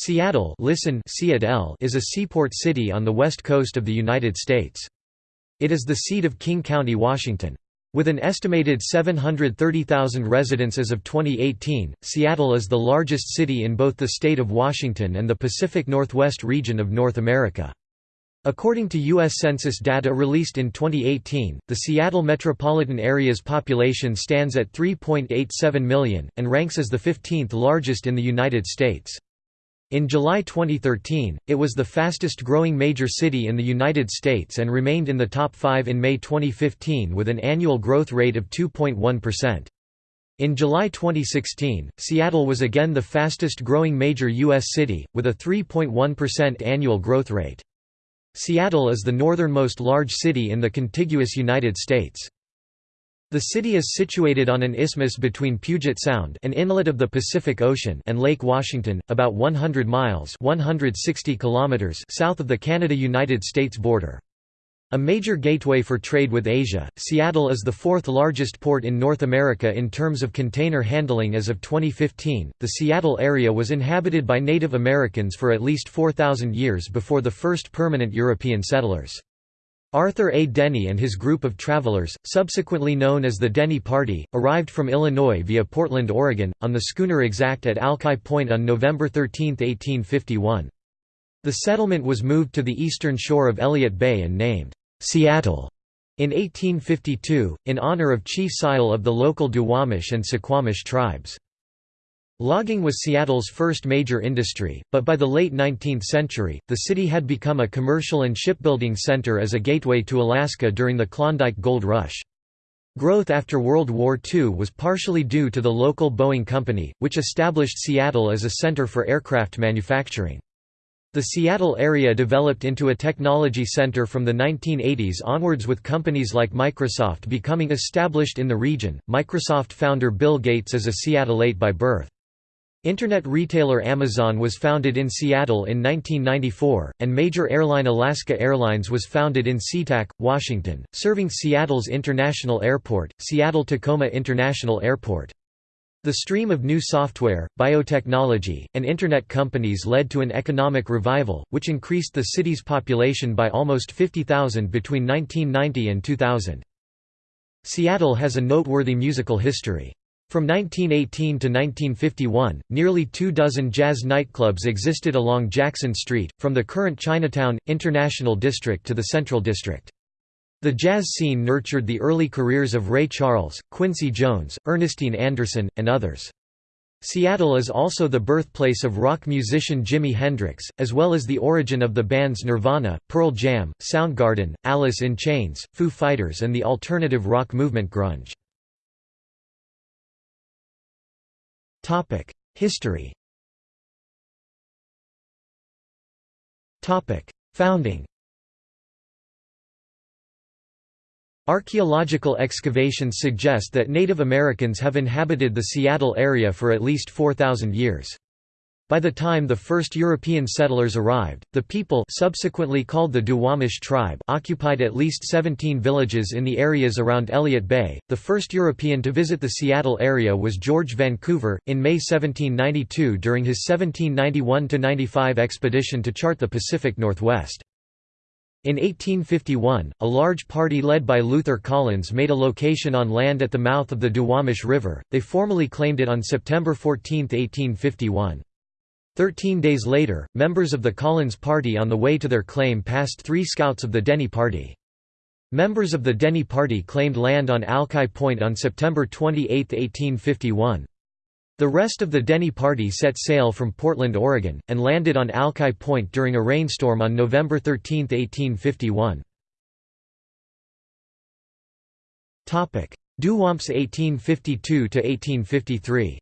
Seattle listen Seattle is a seaport city on the west coast of the United States. It is the seat of King County, Washington. With an estimated 730,000 residents as of 2018, Seattle is the largest city in both the state of Washington and the Pacific Northwest region of North America. According to U.S. Census data released in 2018, the Seattle metropolitan area's population stands at 3.87 million, and ranks as the 15th largest in the United States. In July 2013, it was the fastest growing major city in the United States and remained in the top five in May 2015 with an annual growth rate of 2.1%. In July 2016, Seattle was again the fastest growing major U.S. city, with a 3.1% annual growth rate. Seattle is the northernmost large city in the contiguous United States. The city is situated on an isthmus between Puget Sound an inlet of the Pacific Ocean and Lake Washington, about 100 miles 160 kilometers south of the Canada–United States border. A major gateway for trade with Asia, Seattle is the fourth largest port in North America in terms of container handling as of 2015. The Seattle area was inhabited by Native Americans for at least 4,000 years before the first permanent European settlers. Arthur A. Denny and his group of travelers, subsequently known as the Denny Party, arrived from Illinois via Portland, Oregon, on the schooner Exact at Alki Point on November 13, 1851. The settlement was moved to the eastern shore of Elliott Bay and named Seattle in 1852, in honor of Chief Si'ahl of the local Duwamish and Suquamish tribes. Logging was Seattle's first major industry, but by the late 19th century, the city had become a commercial and shipbuilding center as a gateway to Alaska during the Klondike Gold Rush. Growth after World War II was partially due to the local Boeing Company, which established Seattle as a center for aircraft manufacturing. The Seattle area developed into a technology center from the 1980s onwards with companies like Microsoft becoming established in the region. Microsoft founder Bill Gates is a Seattleite by birth. Internet retailer Amazon was founded in Seattle in 1994, and major airline Alaska Airlines was founded in SeaTac, Washington, serving Seattle's international airport, Seattle-Tacoma International Airport. The stream of new software, biotechnology, and Internet companies led to an economic revival, which increased the city's population by almost 50,000 between 1990 and 2000. Seattle has a noteworthy musical history. From 1918 to 1951, nearly two dozen jazz nightclubs existed along Jackson Street, from the current Chinatown, International District to the Central District. The jazz scene nurtured the early careers of Ray Charles, Quincy Jones, Ernestine Anderson, and others. Seattle is also the birthplace of rock musician Jimi Hendrix, as well as the origin of the bands Nirvana, Pearl Jam, Soundgarden, Alice in Chains, Foo Fighters and the alternative rock movement grunge. History. Founding. Archaeological excavations suggest that Native Americans have inhabited the Seattle area for at least 4,000 years. By the time the first European settlers arrived, the people subsequently called the Duwamish tribe occupied at least 17 villages in the areas around Elliott Bay. The first European to visit the Seattle area was George Vancouver, in May 1792 during his 1791–95 expedition to chart the Pacific Northwest. In 1851, a large party led by Luther Collins made a location on land at the mouth of the Duwamish River, they formally claimed it on September 14, 1851. Thirteen days later, members of the Collins Party on the way to their claim passed three scouts of the Denny Party. Members of the Denny Party claimed land on Alki Point on September 28, 1851. The rest of the Denny Party set sail from Portland, Oregon, and landed on Alki Point during a rainstorm on November 13, 1851. Duwamps 1852–1853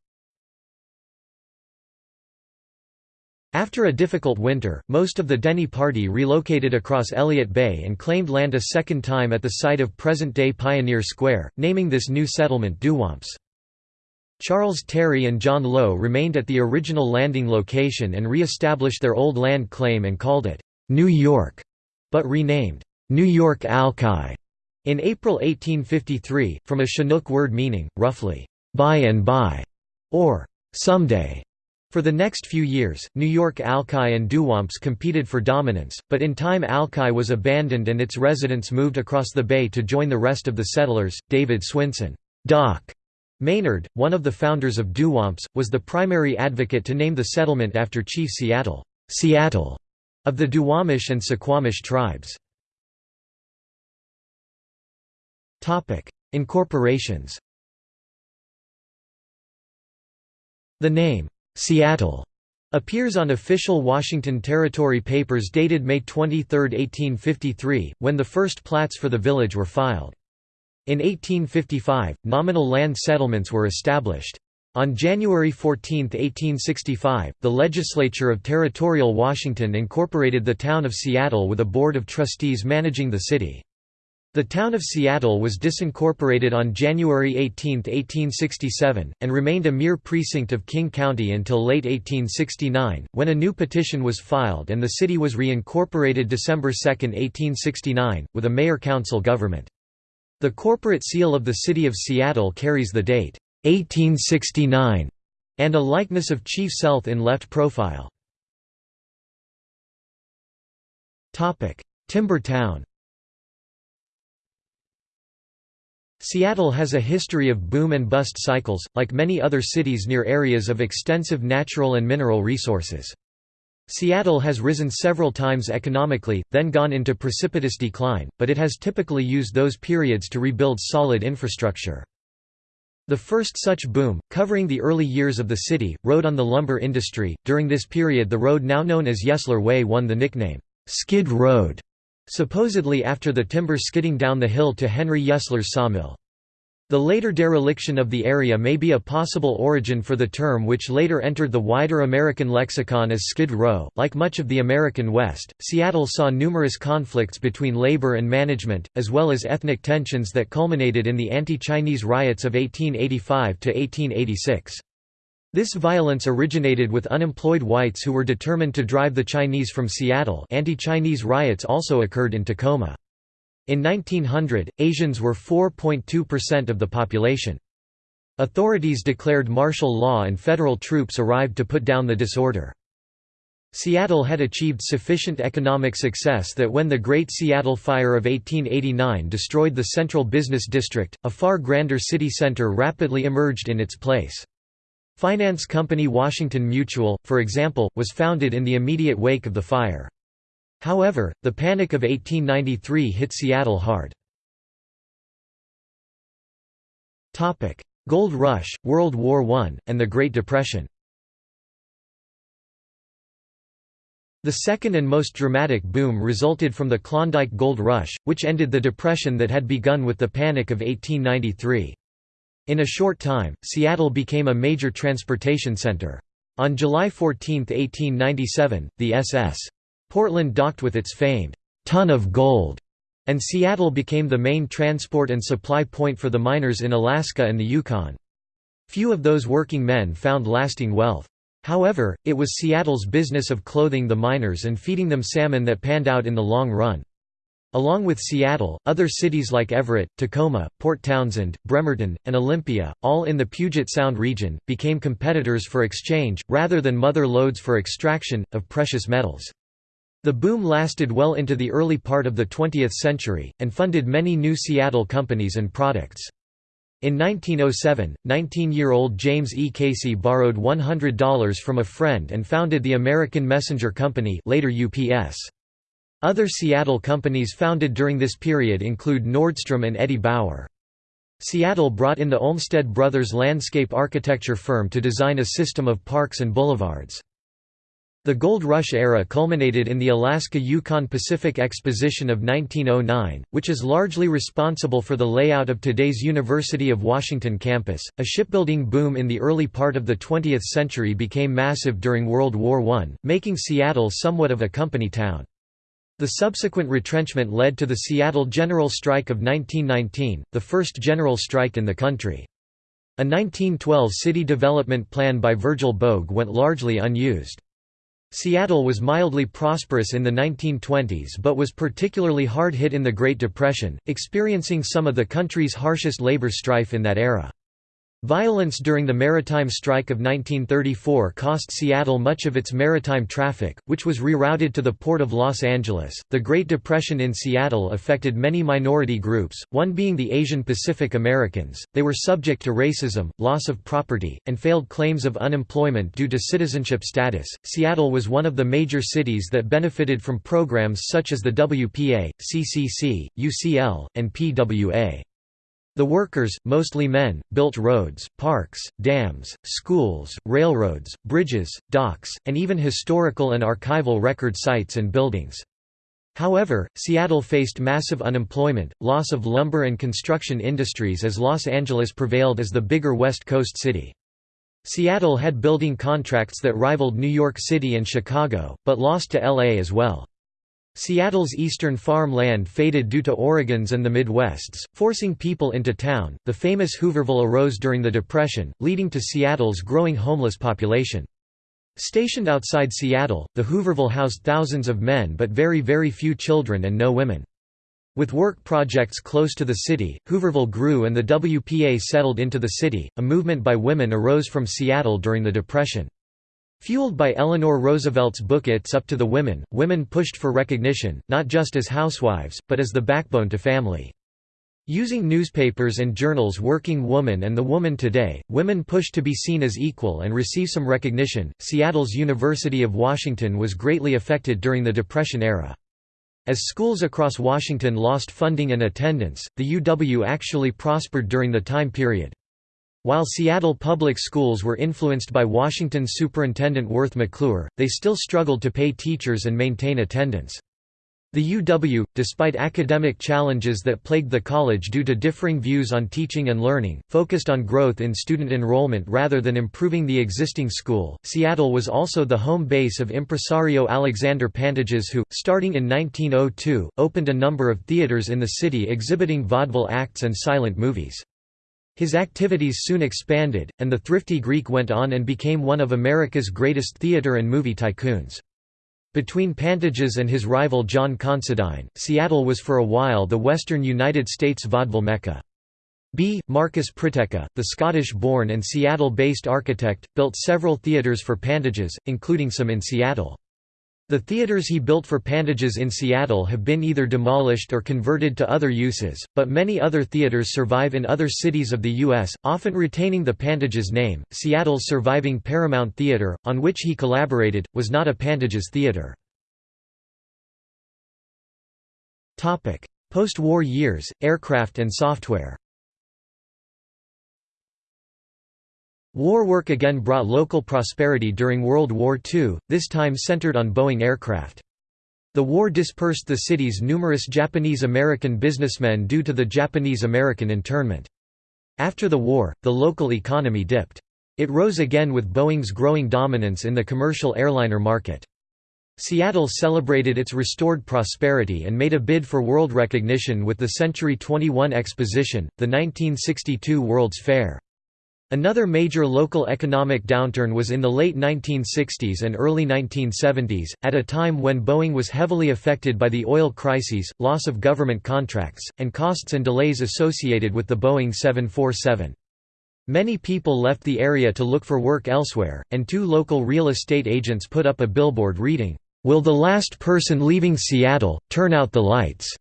After a difficult winter, most of the Denny party relocated across Elliott Bay and claimed land a second time at the site of present-day Pioneer Square, naming this new settlement Duwamps. Charles Terry and John Lowe remained at the original landing location and re-established their old land claim and called it, "'New York' but renamed, "'New York Alki' in April 1853, from a Chinook word meaning, roughly, by and by, or someday. For the next few years, New York Alki and Duwamps competed for dominance, but in time Alki was abandoned and its residents moved across the bay to join the rest of the settlers. David Swinson Doc Maynard, one of the founders of Duwamps, was the primary advocate to name the settlement after Chief Seattle, Seattle of the Duwamish and Suquamish tribes. Incorporations The name, Seattle, appears on official Washington Territory papers dated May 23, 1853, when the first plats for the village were filed. In 1855, nominal land settlements were established. On January 14, 1865, the legislature of territorial Washington incorporated the town of Seattle with a board of trustees managing the city. The town of Seattle was disincorporated on January 18, 1867, and remained a mere precinct of King County until late 1869, when a new petition was filed and the city was reincorporated December 2, 1869, with a mayor-council government. The corporate seal of the city of Seattle carries the date 1869, and a likeness of Chief Sealth in left profile. Timber Town Seattle has a history of boom and bust cycles, like many other cities near areas of extensive natural and mineral resources. Seattle has risen several times economically, then gone into precipitous decline, but it has typically used those periods to rebuild solid infrastructure. The first such boom, covering the early years of the city, rode on the lumber industry. During this period, the road now known as Yesler Way won the nickname, Skid Road, supposedly after the timber skidding down the hill to Henry Yesler's sawmill. The later dereliction of the area may be a possible origin for the term which later entered the wider American lexicon as Skid Row. Like much of the American West, Seattle saw numerous conflicts between labor and management, as well as ethnic tensions that culminated in the anti-Chinese riots of 1885 to 1886. This violence originated with unemployed whites who were determined to drive the Chinese from Seattle anti-Chinese riots also occurred in Tacoma. In 1900, Asians were 4.2% of the population. Authorities declared martial law and federal troops arrived to put down the disorder. Seattle had achieved sufficient economic success that when the Great Seattle Fire of 1889 destroyed the central business district, a far grander city center rapidly emerged in its place. Finance company Washington Mutual, for example, was founded in the immediate wake of the fire. However, the Panic of 1893 hit Seattle hard. Gold Rush, World War I, and the Great Depression The second and most dramatic boom resulted from the Klondike Gold Rush, which ended the Depression that had begun with the Panic of 1893. In a short time, Seattle became a major transportation center. On July 14, 1897, the SS. Portland docked with its famed ton of gold, and Seattle became the main transport and supply point for the miners in Alaska and the Yukon. Few of those working men found lasting wealth. However, it was Seattle's business of clothing the miners and feeding them salmon that panned out in the long run. Along with Seattle, other cities like Everett, Tacoma, Port Townsend, Bremerton, and Olympia, all in the Puget Sound region, became competitors for exchange, rather than mother lodes for extraction, of precious metals. The boom lasted well into the early part of the 20th century, and funded many new Seattle companies and products. In 1907, 19-year-old James E. Casey borrowed $100 from a friend and founded the American Messenger Company later UPS. Other Seattle companies founded during this period include Nordstrom and Eddie Bauer. Seattle brought in the Olmsted Brothers landscape architecture firm to design a system of parks and boulevards. The Gold Rush era culminated in the Alaska-Yukon Pacific Exposition of 1909, which is largely responsible for the layout of today's University of Washington campus. A shipbuilding boom in the early part of the 20th century became massive during World War I, making Seattle somewhat of a company town. The subsequent retrenchment led to the Seattle General Strike of 1919, the first general strike in the country. A 1912 city development plan by Virgil Bogue went largely unused. Seattle was mildly prosperous in the 1920s but was particularly hard hit in the Great Depression, experiencing some of the country's harshest labor strife in that era. Violence during the maritime strike of 1934 cost Seattle much of its maritime traffic, which was rerouted to the port of Los Angeles. The Great Depression in Seattle affected many minority groups, one being the Asian Pacific Americans. They were subject to racism, loss of property, and failed claims of unemployment due to citizenship status. Seattle was one of the major cities that benefited from programs such as the WPA, CCC, UCL, and PWA. The workers, mostly men, built roads, parks, dams, schools, railroads, bridges, docks, and even historical and archival record sites and buildings. However, Seattle faced massive unemployment, loss of lumber and construction industries as Los Angeles prevailed as the bigger West Coast city. Seattle had building contracts that rivaled New York City and Chicago, but lost to LA as well. Seattle's eastern farm land faded due to Oregon's and the Midwest's, forcing people into town. The famous Hooverville arose during the Depression, leading to Seattle's growing homeless population. Stationed outside Seattle, the Hooverville housed thousands of men but very very few children and no women. With work projects close to the city, Hooverville grew and the WPA settled into the city. A movement by women arose from Seattle during the Depression. Fueled by Eleanor Roosevelt's book It's Up to the Women, women pushed for recognition, not just as housewives, but as the backbone to family. Using newspapers and journals Working Woman and The Woman Today, women pushed to be seen as equal and receive some recognition. Seattle's University of Washington was greatly affected during the Depression era. As schools across Washington lost funding and attendance, the UW actually prospered during the time period. While Seattle public schools were influenced by Washington Superintendent Worth McClure, they still struggled to pay teachers and maintain attendance. The UW, despite academic challenges that plagued the college due to differing views on teaching and learning, focused on growth in student enrollment rather than improving the existing school. Seattle was also the home base of impresario Alexander Pantages, who, starting in 1902, opened a number of theaters in the city exhibiting vaudeville acts and silent movies. His activities soon expanded, and the thrifty Greek went on and became one of America's greatest theater and movie tycoons. Between Pantages and his rival John Considine, Seattle was for a while the western United States vaudeville mecca. B. Marcus Priteca, the Scottish-born and Seattle-based architect, built several theaters for Pantages, including some in Seattle. The theaters he built for Pantages in Seattle have been either demolished or converted to other uses, but many other theaters survive in other cities of the U.S., often retaining the Pantages name. Seattle's surviving Paramount Theater, on which he collaborated, was not a Pantages theater. Post-war years, aircraft and software War work again brought local prosperity during World War II, this time centered on Boeing aircraft. The war dispersed the city's numerous Japanese-American businessmen due to the Japanese-American internment. After the war, the local economy dipped. It rose again with Boeing's growing dominance in the commercial airliner market. Seattle celebrated its restored prosperity and made a bid for world recognition with the Century 21 Exposition, the 1962 World's Fair. Another major local economic downturn was in the late 1960s and early 1970s, at a time when Boeing was heavily affected by the oil crises, loss of government contracts, and costs and delays associated with the Boeing 747. Many people left the area to look for work elsewhere, and two local real estate agents put up a billboard reading, "'Will the last person leaving Seattle, turn out the lights?'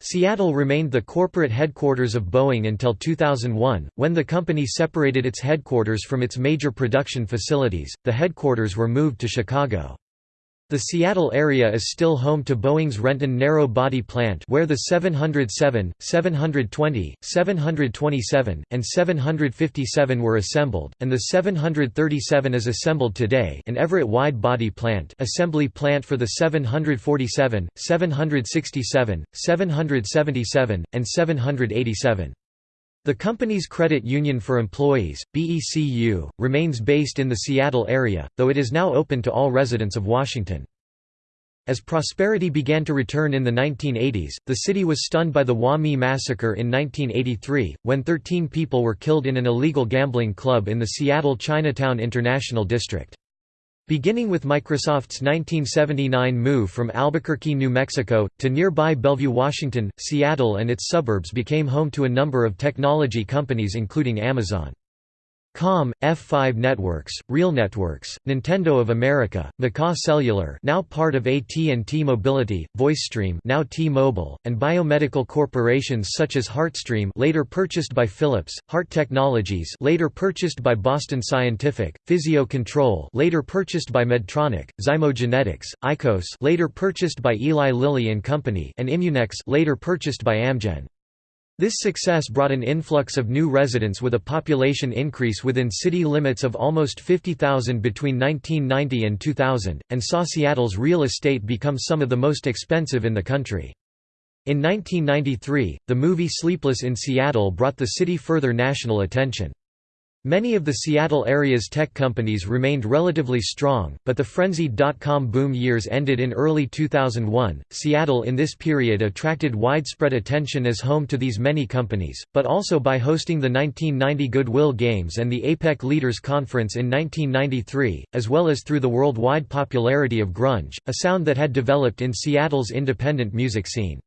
Seattle remained the corporate headquarters of Boeing until 2001, when the company separated its headquarters from its major production facilities. The headquarters were moved to Chicago. The Seattle area is still home to Boeing's Renton narrow-body plant where the 707, 720, 727, and 757 were assembled, and the 737 is assembled today an Everett wide-body plant assembly plant for the 747, 767, 777, and 787. The company's credit union for employees, BECU, remains based in the Seattle area, though it is now open to all residents of Washington. As prosperity began to return in the 1980s, the city was stunned by the Wah-Mee massacre in 1983, when 13 people were killed in an illegal gambling club in the Seattle Chinatown International District. Beginning with Microsoft's 1979 move from Albuquerque, New Mexico, to nearby Bellevue, Washington, Seattle and its suburbs became home to a number of technology companies including Amazon. Com, F5 Networks, Real Networks, Nintendo of America, McCaw Cellular now part of AT&T Mobility, VoiceStream now T-Mobile, and biomedical corporations such as HeartStream later purchased by Philips, Heart Technologies later purchased by Boston Scientific, Physio Control later purchased by Medtronic, Zymogenetics, Icos later purchased by Eli Lilly and Company and Immunex later purchased by Amgen. This success brought an influx of new residents with a population increase within city limits of almost 50,000 between 1990 and 2000, and saw Seattle's real estate become some of the most expensive in the country. In 1993, the movie Sleepless in Seattle brought the city further national attention. Many of the Seattle area's tech companies remained relatively strong, but the frenzied dot-com boom years ended in early 2001. Seattle in this period attracted widespread attention as home to these many companies, but also by hosting the 1990 Goodwill Games and the APEC Leaders Conference in 1993, as well as through the worldwide popularity of grunge, a sound that had developed in Seattle's independent music scene.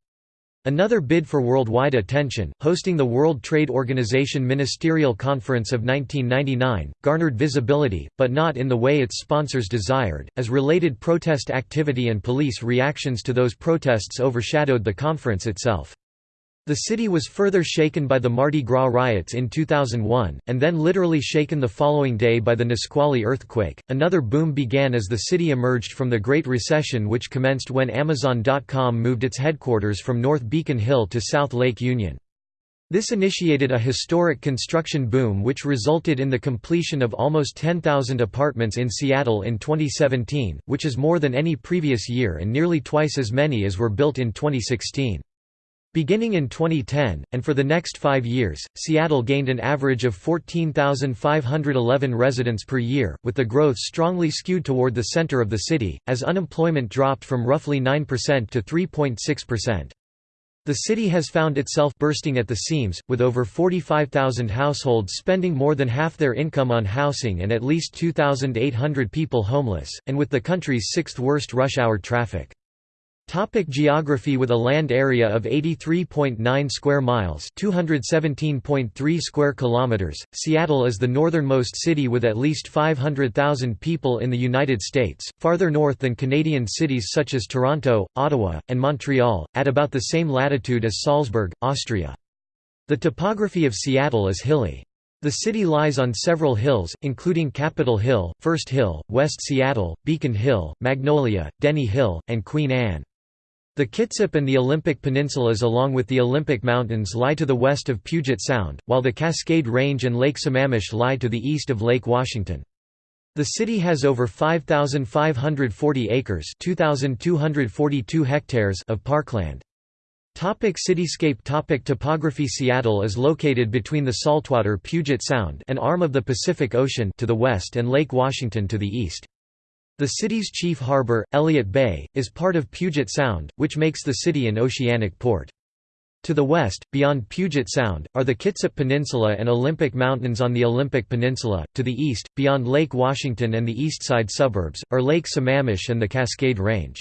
Another bid for worldwide attention, hosting the World Trade Organization Ministerial Conference of 1999, garnered visibility, but not in the way its sponsors desired, as related protest activity and police reactions to those protests overshadowed the conference itself. The city was further shaken by the Mardi Gras riots in 2001, and then literally shaken the following day by the Nisqually earthquake. Another boom began as the city emerged from the Great Recession, which commenced when Amazon.com moved its headquarters from North Beacon Hill to South Lake Union. This initiated a historic construction boom which resulted in the completion of almost 10,000 apartments in Seattle in 2017, which is more than any previous year and nearly twice as many as were built in 2016. Beginning in 2010, and for the next five years, Seattle gained an average of 14,511 residents per year, with the growth strongly skewed toward the center of the city, as unemployment dropped from roughly 9% to 3.6%. The city has found itself bursting at the seams, with over 45,000 households spending more than half their income on housing and at least 2,800 people homeless, and with the country's sixth worst rush hour traffic. Topic geography With a land area of 83.9 square miles, 217.3 square kilometers, Seattle is the northernmost city with at least 500,000 people in the United States, farther north than Canadian cities such as Toronto, Ottawa, and Montreal, at about the same latitude as Salzburg, Austria. The topography of Seattle is hilly. The city lies on several hills, including Capitol Hill, First Hill, West Seattle, Beacon Hill, Magnolia, Denny Hill, and Queen Anne. The Kitsap and the Olympic Peninsulas along with the Olympic Mountains lie to the west of Puget Sound, while the Cascade Range and Lake Sammamish lie to the east of Lake Washington. The city has over 5,540 acres 2,242 hectares of parkland. Topic cityscape Topic Topography Seattle is located between the saltwater Puget Sound an arm of the Pacific Ocean to the west and Lake Washington to the east. The city's chief harbor, Elliott Bay, is part of Puget Sound, which makes the city an oceanic port. To the west, beyond Puget Sound, are the Kitsap Peninsula and Olympic Mountains on the Olympic Peninsula. To the east, beyond Lake Washington and the east side suburbs, are Lake Sammamish and the Cascade Range.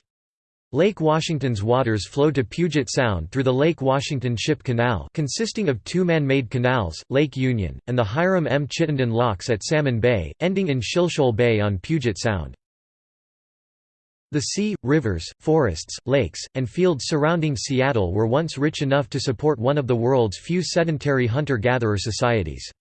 Lake Washington's waters flow to Puget Sound through the Lake Washington Ship Canal consisting of two man-made canals, Lake Union, and the Hiram M. Chittenden Locks at Salmon Bay, ending in Shilshole Bay on Puget Sound. The sea, rivers, forests, lakes, and fields surrounding Seattle were once rich enough to support one of the world's few sedentary hunter-gatherer societies.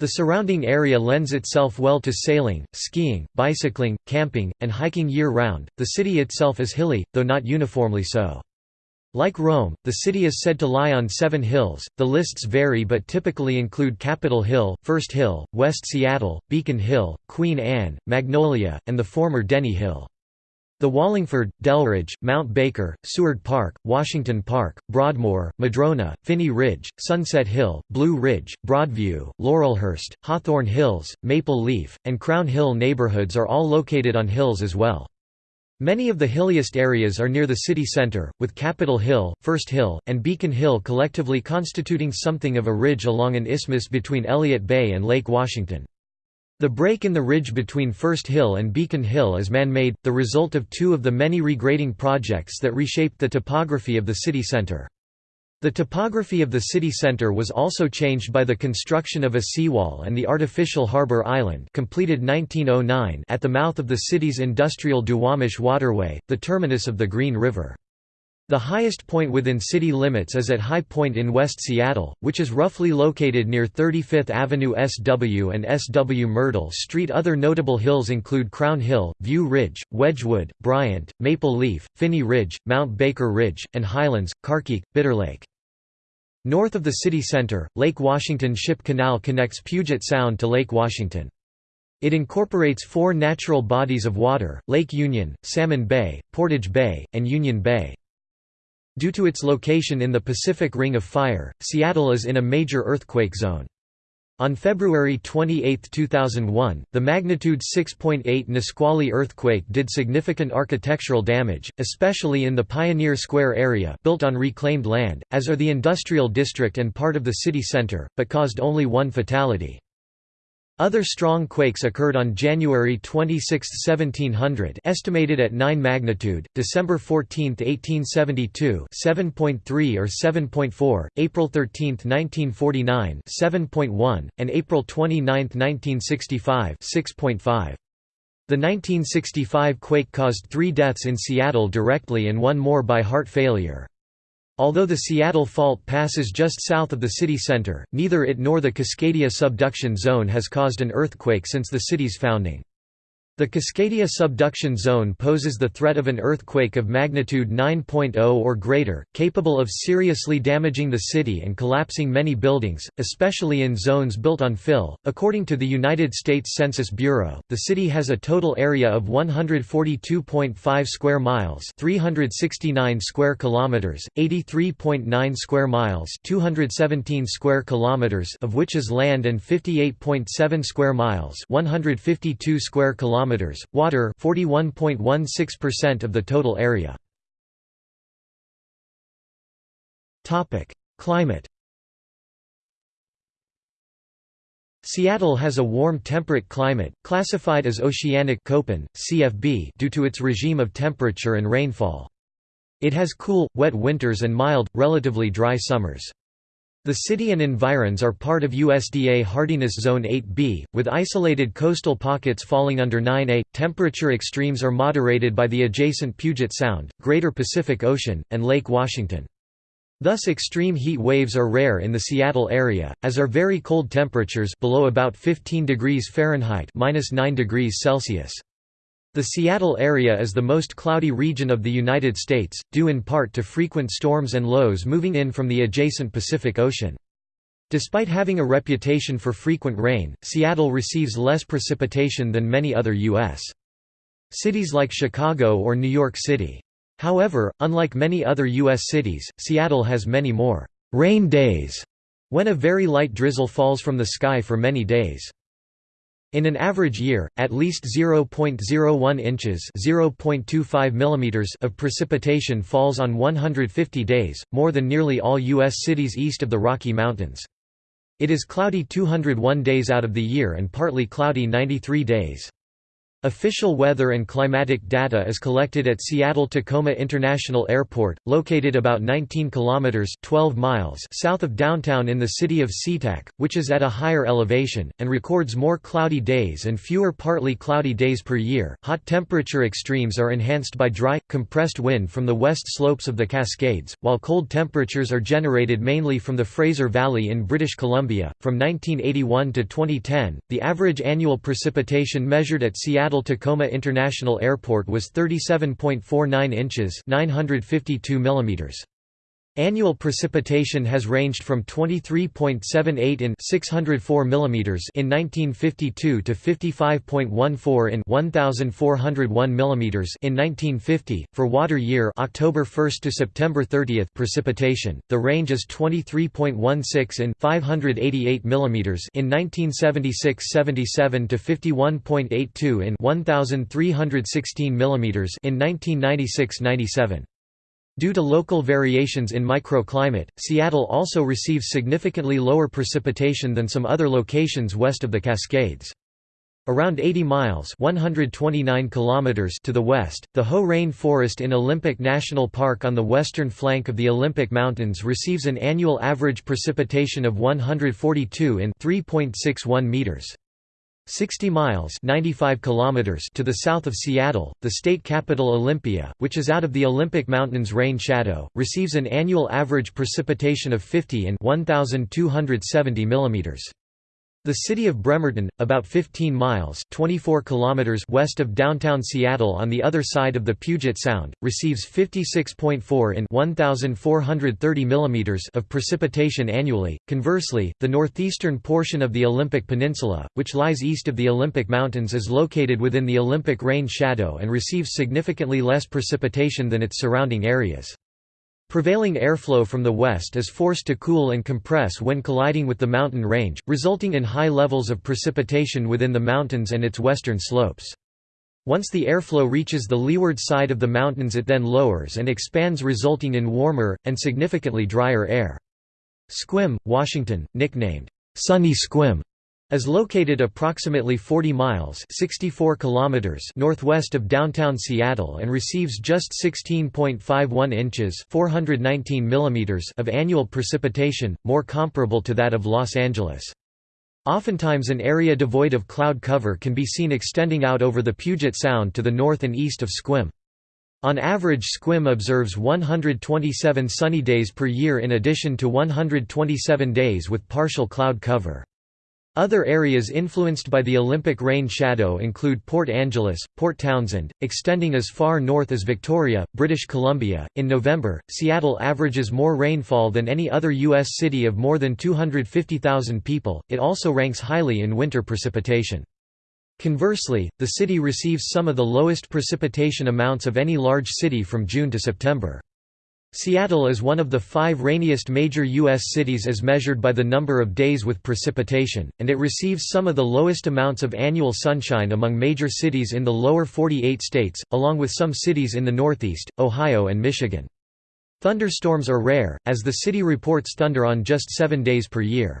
The surrounding area lends itself well to sailing, skiing, bicycling, camping, and hiking year-round. The city itself is hilly, though not uniformly so. Like Rome, the city is said to lie on seven hills. The lists vary but typically include Capitol Hill, First Hill, West Seattle, Beacon Hill, Queen Anne, Magnolia, and the former Denny Hill. The Wallingford, Delridge, Mount Baker, Seward Park, Washington Park, Broadmoor, Madrona, Finney Ridge, Sunset Hill, Blue Ridge, Broadview, Laurelhurst, Hawthorne Hills, Maple Leaf, and Crown Hill neighborhoods are all located on hills as well. Many of the hilliest areas are near the city center, with Capitol Hill, First Hill, and Beacon Hill collectively constituting something of a ridge along an isthmus between Elliott Bay and Lake Washington. The break in the ridge between First Hill and Beacon Hill is man-made, the result of two of the many regrading projects that reshaped the topography of the city center. The topography of the city center was also changed by the construction of a seawall and the artificial harbor island completed 1909 at the mouth of the city's industrial Duwamish waterway, the terminus of the Green River. The highest point within city limits is at High Point in West Seattle, which is roughly located near 35th Avenue SW and SW Myrtle Street. Other notable hills include Crown Hill, View Ridge, Wedgwood, Bryant, Maple Leaf, Finney Ridge, Mount Baker Ridge, and Highlands, Carkeek, Bitterlake. North of the city center, Lake Washington Ship Canal connects Puget Sound to Lake Washington. It incorporates four natural bodies of water, Lake Union, Salmon Bay, Portage Bay, and Union Bay. Due to its location in the Pacific Ring of Fire, Seattle is in a major earthquake zone. On February 28, 2001, the magnitude 6.8 Nisqually earthquake did significant architectural damage, especially in the Pioneer Square area built on reclaimed land, as are the industrial district and part of the city center, but caused only one fatality. Other strong quakes occurred on January 26, 1700 estimated at 9 magnitude, December 14, 1872 7.3 or 7.4, April 13, 1949 7.1, and April 29, 1965 6.5. The 1965 quake caused three deaths in Seattle directly and one more by heart failure. Although the Seattle Fault passes just south of the city center, neither it nor the Cascadia subduction zone has caused an earthquake since the city's founding. The Cascadia subduction zone poses the threat of an earthquake of magnitude 9.0 or greater, capable of seriously damaging the city and collapsing many buildings, especially in zones built on fill. According to the United States Census Bureau, the city has a total area of 142.5 square miles, 369 square kilometers, 83.9 square miles, 217 square kilometers of which is land and 58.7 square miles, 152 square kilometers kilometers, water 41.16% of the total area. Topic: Climate. Seattle has a warm temperate climate, classified as oceanic Köppen, CFB due to its regime of temperature and rainfall. It has cool, wet winters and mild, relatively dry summers. The city and environs are part of USDA Hardiness Zone 8B, with isolated coastal pockets falling under 9A. Temperature extremes are moderated by the adjacent Puget Sound, Greater Pacific Ocean, and Lake Washington. Thus extreme heat waves are rare in the Seattle area, as are very cold temperatures below about 15 degrees Fahrenheit -9 degrees Celsius. The Seattle area is the most cloudy region of the United States, due in part to frequent storms and lows moving in from the adjacent Pacific Ocean. Despite having a reputation for frequent rain, Seattle receives less precipitation than many other U.S. cities like Chicago or New York City. However, unlike many other U.S. cities, Seattle has many more rain days, when a very light drizzle falls from the sky for many days. In an average year, at least 0.01 inches (0.25 millimeters) of precipitation falls on 150 days, more than nearly all U.S. cities east of the Rocky Mountains. It is cloudy 201 days out of the year and partly cloudy 93 days. Official weather and climatic data is collected at Seattle-Tacoma International Airport, located about 19 kilometers (12 miles) south of downtown in the city of SeaTac, which is at a higher elevation and records more cloudy days and fewer partly cloudy days per year. Hot temperature extremes are enhanced by dry, compressed wind from the west slopes of the Cascades, while cold temperatures are generated mainly from the Fraser Valley in British Columbia. From 1981 to 2010, the average annual precipitation measured at Seattle Seattle-Tacoma International Airport was 37.49 inches 952 millimeters. Annual precipitation has ranged from 23.78 in 604 mm in 1952 to 55.14 in 1401 mm in 1950. For water year October 1 to September 30 precipitation, the range is 23.16 in 588 mm in 1976-77 to 51.82 in 1316 mm in 1996-97. Due to local variations in microclimate, Seattle also receives significantly lower precipitation than some other locations west of the Cascades. Around 80 miles 129 kilometers to the west, the Hoh Rain Forest in Olympic National Park on the western flank of the Olympic Mountains receives an annual average precipitation of 142 in 3.61 meters. 60 miles 95 kilometers to the south of Seattle, the state capital Olympia, which is out of the Olympic Mountains rain shadow, receives an annual average precipitation of 50 and 1270 millimeters. The city of Bremerton, about 15 miles 24 kilometers west of downtown Seattle on the other side of the Puget Sound, receives 56.4 in 1,430 millimeters of precipitation annually. Conversely, the northeastern portion of the Olympic Peninsula, which lies east of the Olympic Mountains is located within the Olympic rain shadow and receives significantly less precipitation than its surrounding areas. Prevailing airflow from the west is forced to cool and compress when colliding with the mountain range, resulting in high levels of precipitation within the mountains and its western slopes. Once the airflow reaches the leeward side of the mountains it then lowers and expands resulting in warmer, and significantly drier air. Sequim, Washington, nicknamed, "'Sunny Sequim' is located approximately 40 miles 64 kilometers northwest of downtown Seattle and receives just 16.51 inches 419 millimeters of annual precipitation, more comparable to that of Los Angeles. Oftentimes an area devoid of cloud cover can be seen extending out over the Puget Sound to the north and east of Sequim. On average Sequim observes 127 sunny days per year in addition to 127 days with partial cloud cover. Other areas influenced by the Olympic rain shadow include Port Angeles, Port Townsend, extending as far north as Victoria, British Columbia. In November, Seattle averages more rainfall than any other U.S. city of more than 250,000 people. It also ranks highly in winter precipitation. Conversely, the city receives some of the lowest precipitation amounts of any large city from June to September. Seattle is one of the five rainiest major U.S. cities as measured by the number of days with precipitation, and it receives some of the lowest amounts of annual sunshine among major cities in the lower 48 states, along with some cities in the Northeast, Ohio and Michigan. Thunderstorms are rare, as the city reports thunder on just seven days per year.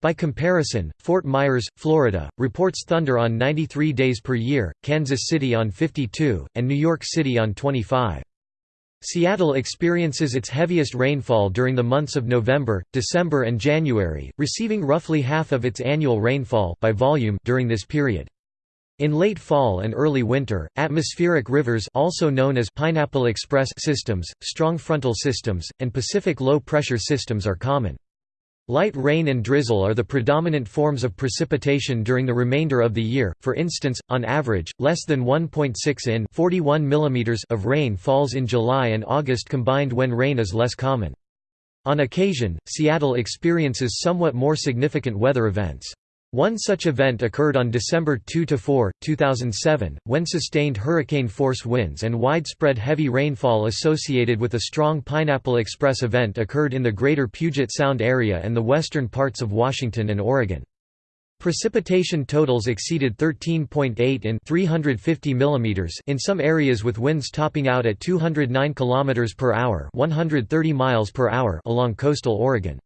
By comparison, Fort Myers, Florida, reports thunder on 93 days per year, Kansas City on 52, and New York City on 25. Seattle experiences its heaviest rainfall during the months of November, December and January, receiving roughly half of its annual rainfall by volume during this period. In late fall and early winter, atmospheric rivers also known as Pineapple Express systems, strong frontal systems, and Pacific low-pressure systems are common. Light rain and drizzle are the predominant forms of precipitation during the remainder of the year, for instance, on average, less than 1.6 in 41 mm of rain falls in July and August combined when rain is less common. On occasion, Seattle experiences somewhat more significant weather events. One such event occurred on December 2–4, 2007, when sustained hurricane-force winds and widespread heavy rainfall associated with a strong Pineapple Express event occurred in the greater Puget Sound area and the western parts of Washington and Oregon. Precipitation totals exceeded 13.8 in 350 mm in some areas with winds topping out at 209 km per hour 130 miles per hour along coastal Oregon.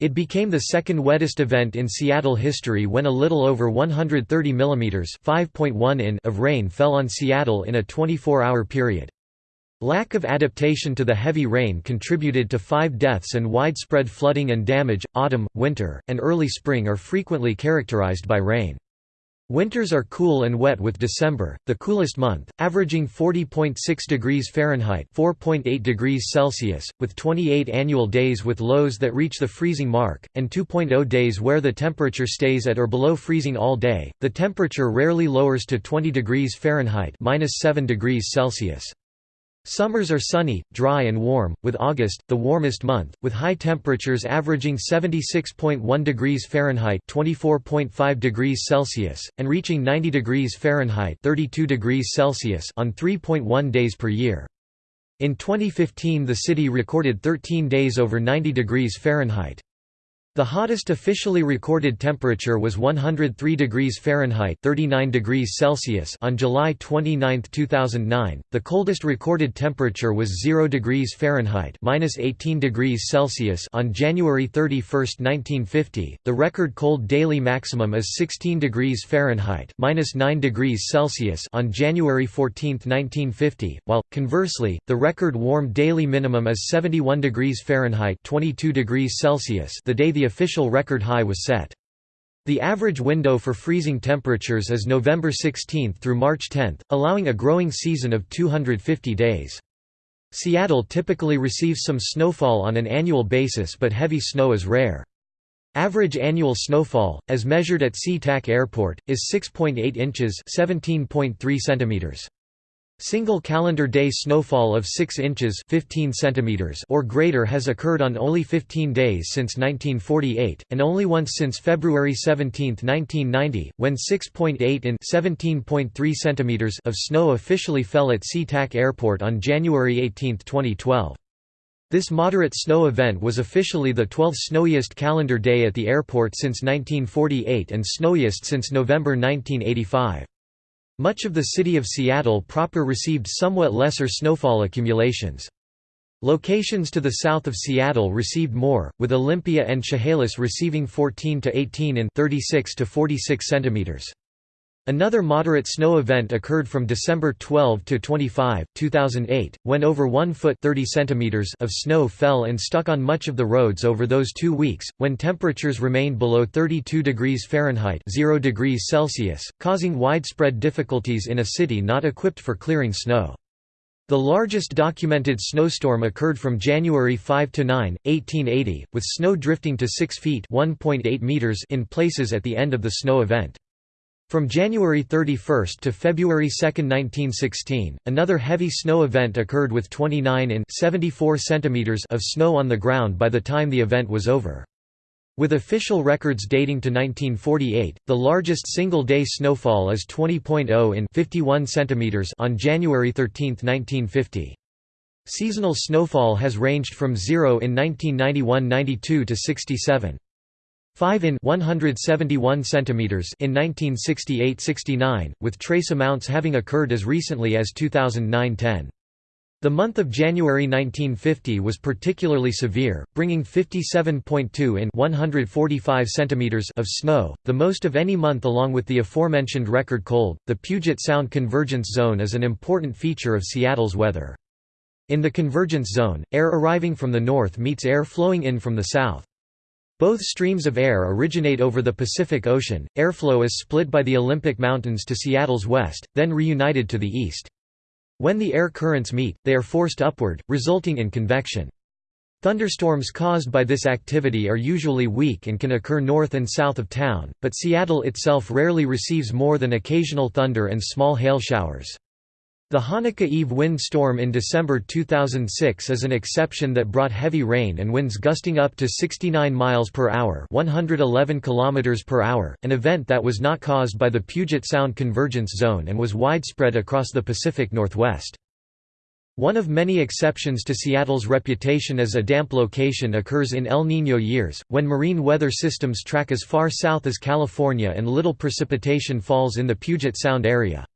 It became the second wettest event in Seattle history when a little over 130 mm (5.1 in) of rain fell on Seattle in a 24-hour period. Lack of adaptation to the heavy rain contributed to five deaths and widespread flooding and damage. Autumn, winter, and early spring are frequently characterized by rain. Winters are cool and wet with December, the coolest month, averaging 40.6 degrees Fahrenheit (4.8 degrees Celsius), with 28 annual days with lows that reach the freezing mark, and 2.0 days where the temperature stays at or below freezing all day. The temperature rarely lowers to 20 degrees Fahrenheit (-7 degrees Celsius). Summers are sunny, dry and warm, with August, the warmest month, with high temperatures averaging 76.1 degrees Fahrenheit 24.5 degrees Celsius, and reaching 90 degrees Fahrenheit 32 degrees Celsius on 3.1 days per year. In 2015 the city recorded 13 days over 90 degrees Fahrenheit. The hottest officially recorded temperature was 103 degrees Fahrenheit (39 degrees Celsius) on July 29, 2009. The coldest recorded temperature was 0 degrees Fahrenheit (-18 degrees Celsius) on January 31, 1950. The record cold daily maximum is 16 degrees Fahrenheit (-9 degrees Celsius) on January 14, 1950, while conversely, the record warm daily minimum is 71 degrees Fahrenheit (22 degrees Celsius) the day the official record high was set. The average window for freezing temperatures is November 16 through March 10, allowing a growing season of 250 days. Seattle typically receives some snowfall on an annual basis but heavy snow is rare. Average annual snowfall, as measured at SeaTac Airport, is 6.8 inches (17.3 centimeters). Single calendar day snowfall of 6 inches 15 centimeters or greater has occurred on only 15 days since 1948, and only once since February 17, 1990, when 6.8 in 17.3 centimeters of snow officially fell at SeaTac Airport on January 18, 2012. This moderate snow event was officially the 12th snowiest calendar day at the airport since 1948 and snowiest since November 1985. Much of the city of Seattle proper received somewhat lesser snowfall accumulations. Locations to the south of Seattle received more, with Olympia and Chehalis receiving 14 to 18 and 36 to 46 centimeters. Another moderate snow event occurred from December 12 to 25, 2008, when over 1 foot 30 centimeters of snow fell and stuck on much of the roads over those two weeks, when temperatures remained below 32 degrees Fahrenheit 0 degrees Celsius, causing widespread difficulties in a city not equipped for clearing snow. The largest documented snowstorm occurred from January 5 to 9, 1880, with snow drifting to 6 feet 1.8 meters in places at the end of the snow event. From January 31 to February 2, 1916, another heavy snow event occurred with 29 in 74 centimeters of snow on the ground by the time the event was over. With official records dating to 1948, the largest single-day snowfall is 20.0 in 51 centimeters on January 13, 1950. Seasonal snowfall has ranged from 0 in 1991–92 to 67. 5 in 171 centimeters in 1968-69, with trace amounts having occurred as recently as 2009-10. The month of January 1950 was particularly severe, bringing 57.2 in 145 centimeters of snow, the most of any month along with the aforementioned record cold. The Puget Sound Convergence Zone is an important feature of Seattle's weather. In the convergence zone, air arriving from the north meets air flowing in from the south. Both streams of air originate over the Pacific Ocean. Airflow is split by the Olympic Mountains to Seattle's west, then reunited to the east. When the air currents meet, they are forced upward, resulting in convection. Thunderstorms caused by this activity are usually weak and can occur north and south of town, but Seattle itself rarely receives more than occasional thunder and small hail showers. The Hanukkah Eve wind storm in December 2006 is an exception that brought heavy rain and winds gusting up to 69 miles per hour, 111 kilometers per hour, an event that was not caused by the Puget Sound convergence zone and was widespread across the Pacific Northwest. One of many exceptions to Seattle's reputation as a damp location occurs in El Niño years, when marine weather systems track as far south as California and little precipitation falls in the Puget Sound area.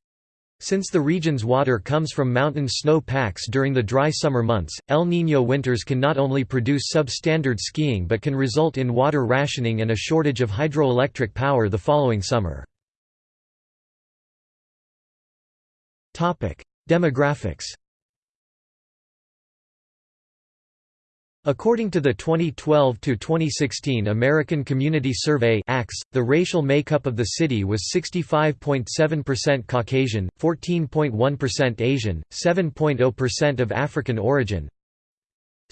Since the region's water comes from mountain snow packs during the dry summer months, El Niño winters can not only produce substandard skiing but can result in water rationing and a shortage of hydroelectric power the following summer. Demographics According to the 2012–2016 American Community Survey the racial makeup of the city was 65.7% Caucasian, 14.1% Asian, 7.0% of African origin,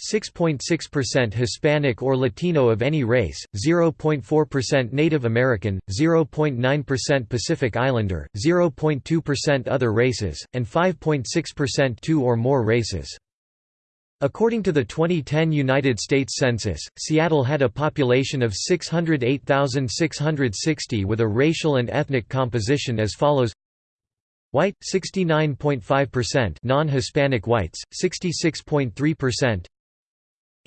6.6% Hispanic or Latino of any race, 0.4% Native American, 0.9% Pacific Islander, 0.2% other races, and 5.6% two or more races. According to the 2010 United States Census, Seattle had a population of 608,660 with a racial and ethnic composition as follows. White 69.5% non-Hispanic whites 66.3%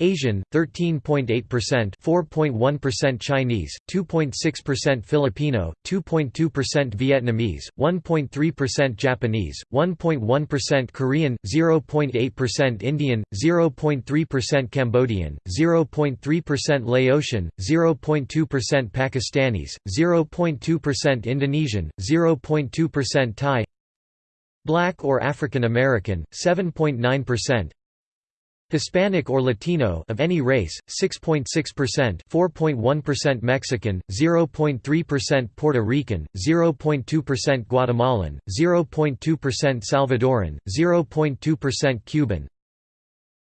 Asian 13.8%, 4.1% Chinese, 2.6% Filipino, 2.2% Vietnamese, 1.3% Japanese, 1.1% Korean, 0.8% Indian, 0.3% Cambodian, 0.3% Laotian, 0.2% Pakistanis, 0.2% Indonesian, 0.2% Thai Black or African American, 7.9% Hispanic or Latino of any race, 6.6%, 4.1% Mexican, 0.3% Puerto Rican, 0.2% Guatemalan, 0.2% Salvadoran, 0.2% Cuban.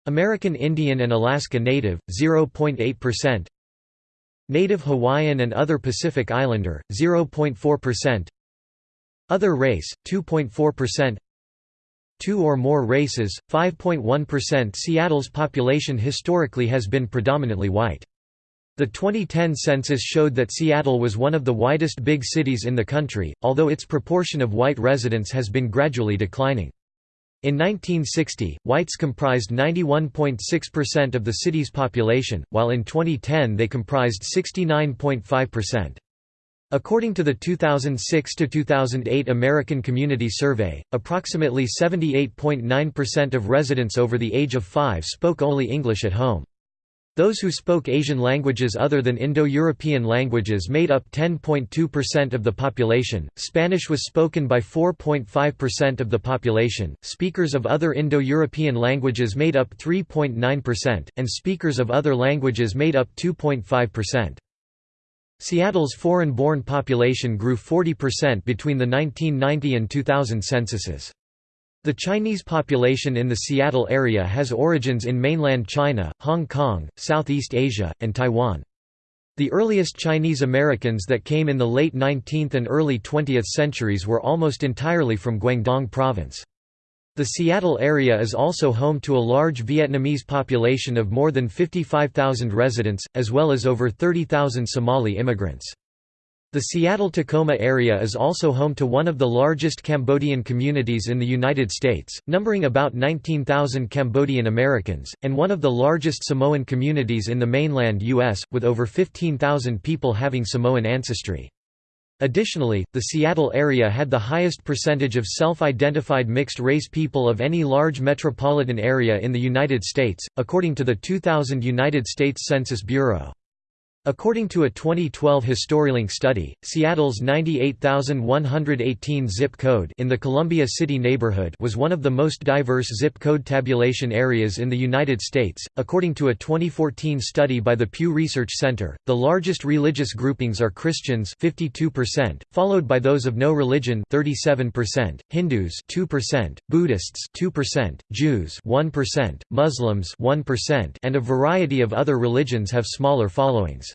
American Indian and Alaska Native, 0.8%. Native Hawaiian and other Pacific Islander, 0.4%. Other race, 2.4% Two or more races, 5.1% Seattle's population historically has been predominantly white. The 2010 census showed that Seattle was one of the whitest big cities in the country, although its proportion of white residents has been gradually declining. In 1960, whites comprised 91.6% of the city's population, while in 2010 they comprised 69.5%. According to the 2006–2008 American Community Survey, approximately 78.9% of residents over the age of 5 spoke only English at home. Those who spoke Asian languages other than Indo-European languages made up 10.2% of the population, Spanish was spoken by 4.5% of the population, speakers of other Indo-European languages made up 3.9%, and speakers of other languages made up 2.5%. Seattle's foreign-born population grew 40% between the 1990 and 2000 censuses. The Chinese population in the Seattle area has origins in mainland China, Hong Kong, Southeast Asia, and Taiwan. The earliest Chinese Americans that came in the late 19th and early 20th centuries were almost entirely from Guangdong Province. The Seattle area is also home to a large Vietnamese population of more than 55,000 residents, as well as over 30,000 Somali immigrants. The Seattle-Tacoma area is also home to one of the largest Cambodian communities in the United States, numbering about 19,000 Cambodian Americans, and one of the largest Samoan communities in the mainland U.S., with over 15,000 people having Samoan ancestry. Additionally, the Seattle area had the highest percentage of self-identified mixed-race people of any large metropolitan area in the United States, according to the 2000 United States Census Bureau. According to a 2012 HistoryLink study, Seattle's 98,118 zip code in the Columbia City neighborhood was one of the most diverse zip code tabulation areas in the United States. According to a 2014 study by the Pew Research Center, the largest religious groupings are Christians 52%, followed by those of no religion 37%, Hindus 2%, Buddhists 2%, Jews 1%, Muslims 1%, and a variety of other religions have smaller followings.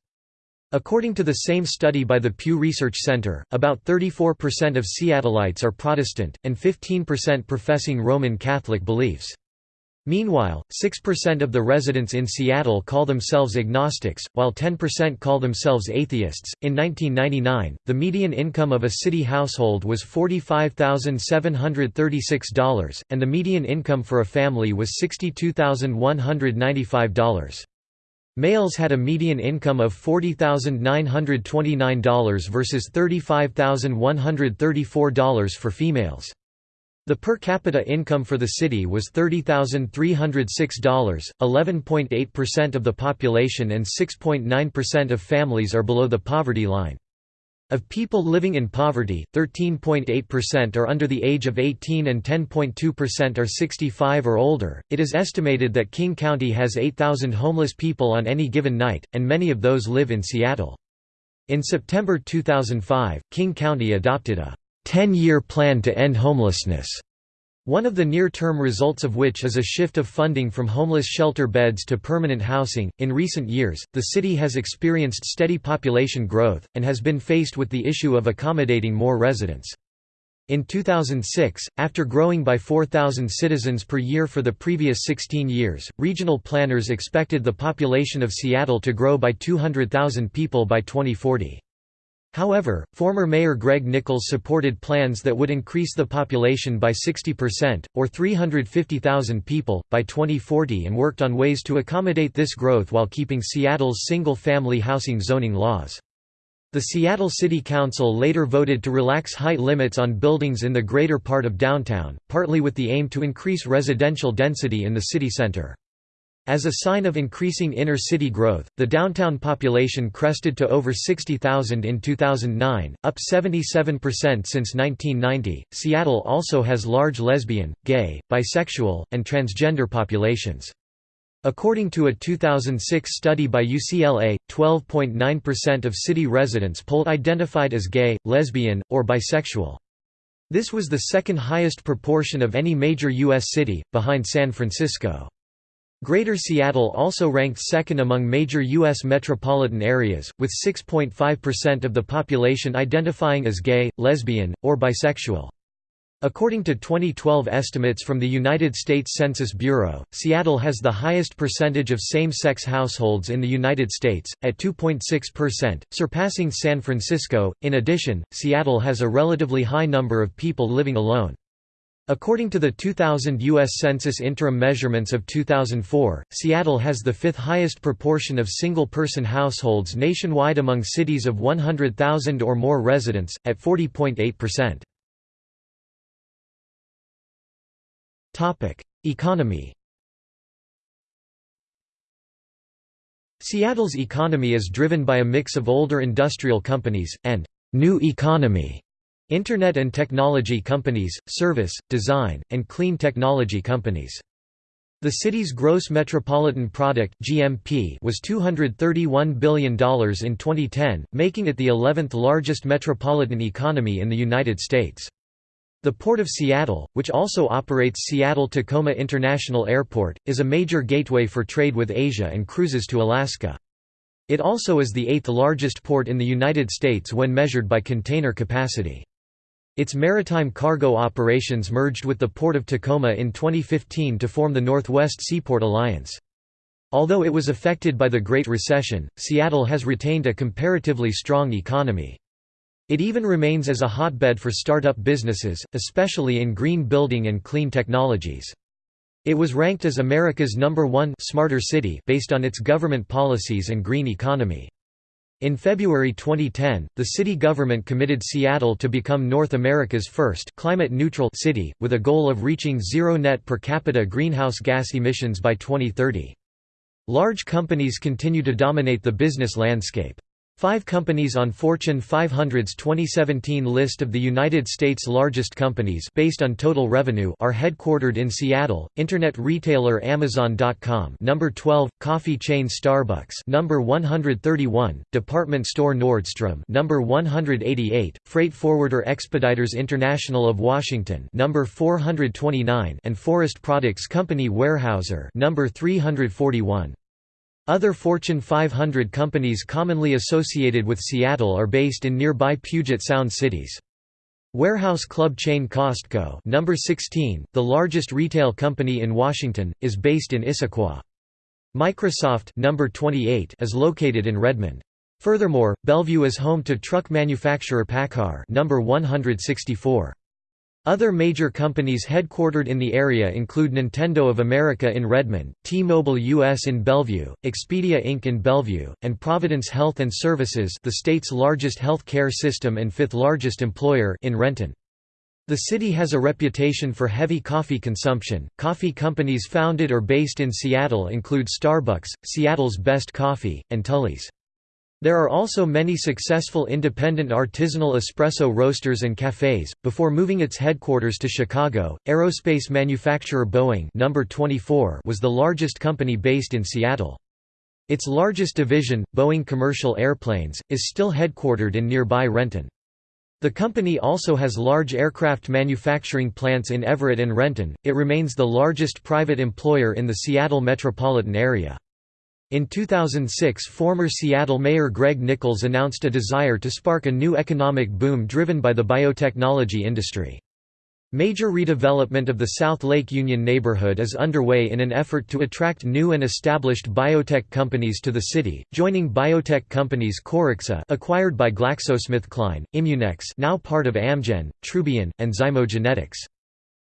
According to the same study by the Pew Research Center, about 34% of Seattleites are Protestant, and 15% professing Roman Catholic beliefs. Meanwhile, 6% of the residents in Seattle call themselves agnostics, while 10% call themselves atheists. In 1999, the median income of a city household was $45,736, and the median income for a family was $62,195. Males had a median income of $40,929 versus $35,134 for females. The per capita income for the city was $30,306, 11.8% of the population and 6.9% of families are below the poverty line. Of people living in poverty, 13.8% are under the age of 18 and 10.2% are 65 or older. It is estimated that King County has 8,000 homeless people on any given night, and many of those live in Seattle. In September 2005, King County adopted a 10 year plan to end homelessness one of the near-term results of which is a shift of funding from homeless shelter beds to permanent housing. In recent years, the city has experienced steady population growth and has been faced with the issue of accommodating more residents. In 2006, after growing by 4,000 citizens per year for the previous 16 years, regional planners expected the population of Seattle to grow by 200,000 people by 2040. However, former Mayor Greg Nickels supported plans that would increase the population by 60%, or 350,000 people, by 2040 and worked on ways to accommodate this growth while keeping Seattle's single-family housing zoning laws. The Seattle City Council later voted to relax height limits on buildings in the greater part of downtown, partly with the aim to increase residential density in the city center. As a sign of increasing inner-city growth, the downtown population crested to over 60,000 in 2009, up 77% since 1990. Seattle also has large lesbian, gay, bisexual, and transgender populations. According to a 2006 study by UCLA, 12.9% of city residents polled identified as gay, lesbian, or bisexual. This was the second highest proportion of any major U.S. city, behind San Francisco. Greater Seattle also ranked second among major U.S. metropolitan areas, with 6.5% of the population identifying as gay, lesbian, or bisexual. According to 2012 estimates from the United States Census Bureau, Seattle has the highest percentage of same-sex households in the United States, at 2.6%, surpassing San Francisco. In addition, Seattle has a relatively high number of people living alone. According to the 2000 U.S. Census interim measurements of 2004, Seattle has the fifth highest proportion of single-person households nationwide among cities of 100,000 or more residents, at 40.8%. Economy Seattle's economy is driven by a mix of older industrial companies, and «new economy» Internet and technology companies, service, design, and clean technology companies. The city's gross metropolitan product (GMP) was $231 billion in 2010, making it the 11th largest metropolitan economy in the United States. The Port of Seattle, which also operates Seattle-Tacoma International Airport, is a major gateway for trade with Asia and cruises to Alaska. It also is the eighth largest port in the United States when measured by container capacity. Its maritime cargo operations merged with the Port of Tacoma in 2015 to form the Northwest Seaport Alliance. Although it was affected by the Great Recession, Seattle has retained a comparatively strong economy. It even remains as a hotbed for startup businesses, especially in green building and clean technologies. It was ranked as America's number one smarter city based on its government policies and green economy. In February 2010, the city government committed Seattle to become North America's first climate-neutral city, with a goal of reaching zero net per capita greenhouse gas emissions by 2030. Large companies continue to dominate the business landscape. Five companies on Fortune 500's 2017 list of the United States' largest companies based on total revenue are headquartered in Seattle. Internet retailer Amazon.com, number 12, coffee chain Starbucks, number 131, department store Nordstrom, number 188, freight forwarder Expeditors International of Washington, number 429, and forest products company Weyerhaeuser, number 341. Other Fortune 500 companies commonly associated with Seattle are based in nearby Puget Sound cities. Warehouse club chain Costco number 16, the largest retail company in Washington, is based in Issaquah. Microsoft number 28 is located in Redmond. Furthermore, Bellevue is home to truck manufacturer PACCAR number 164. Other major companies headquartered in the area include Nintendo of America in Redmond, T-Mobile US in Bellevue, Expedia Inc. in Bellevue, and Providence Health and Services the state's largest health care system and fifth largest employer in Renton. The city has a reputation for heavy coffee consumption. Coffee companies founded or based in Seattle include Starbucks, Seattle's Best Coffee, and Tully's. There are also many successful independent artisanal espresso roasters and cafes. Before moving its headquarters to Chicago, aerospace manufacturer Boeing number 24 was the largest company based in Seattle. Its largest division, Boeing Commercial Airplanes, is still headquartered in nearby Renton. The company also has large aircraft manufacturing plants in Everett and Renton. It remains the largest private employer in the Seattle metropolitan area. In 2006 former Seattle Mayor Greg Nickels announced a desire to spark a new economic boom driven by the biotechnology industry. Major redevelopment of the South Lake Union neighborhood is underway in an effort to attract new and established biotech companies to the city, joining biotech companies Corixa acquired by GlaxoSmithKline, Immunex now part of Amgen, Trubion, and Zymogenetics.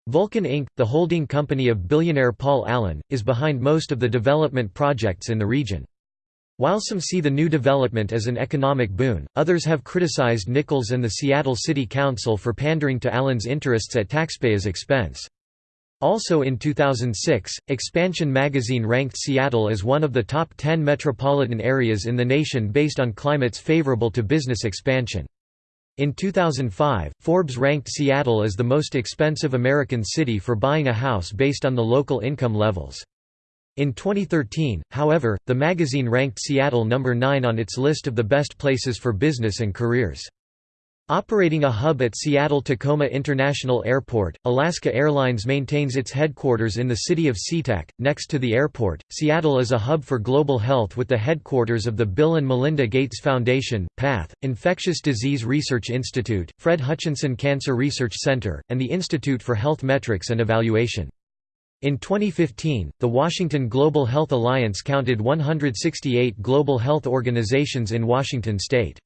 Vulcan Inc., the holding company of billionaire Paul Allen, is behind most of the development projects in the region. While some see the new development as an economic boon, others have criticized Nickels and the Seattle City Council for pandering to Allen's interests at taxpayers' expense. Also in 2006, Expansion magazine ranked Seattle as one of the top 10 metropolitan areas in the nation based on climates favorable to business expansion. In 2005, Forbes ranked Seattle as the most expensive American city for buying a house based on the local income levels. In 2013, however, the magazine ranked Seattle number 9 on its list of the best places for business and careers. Operating a hub at Seattle-Tacoma International Airport, Alaska Airlines maintains its headquarters in the city of SeaTac, next to the airport. Seattle is a hub for global health with the headquarters of the Bill and Melinda Gates Foundation, PATH, Infectious Disease Research Institute, Fred Hutchinson Cancer Research Center, and the Institute for Health Metrics and Evaluation. In 2015, the Washington Global Health Alliance counted 168 global health organizations in Washington state.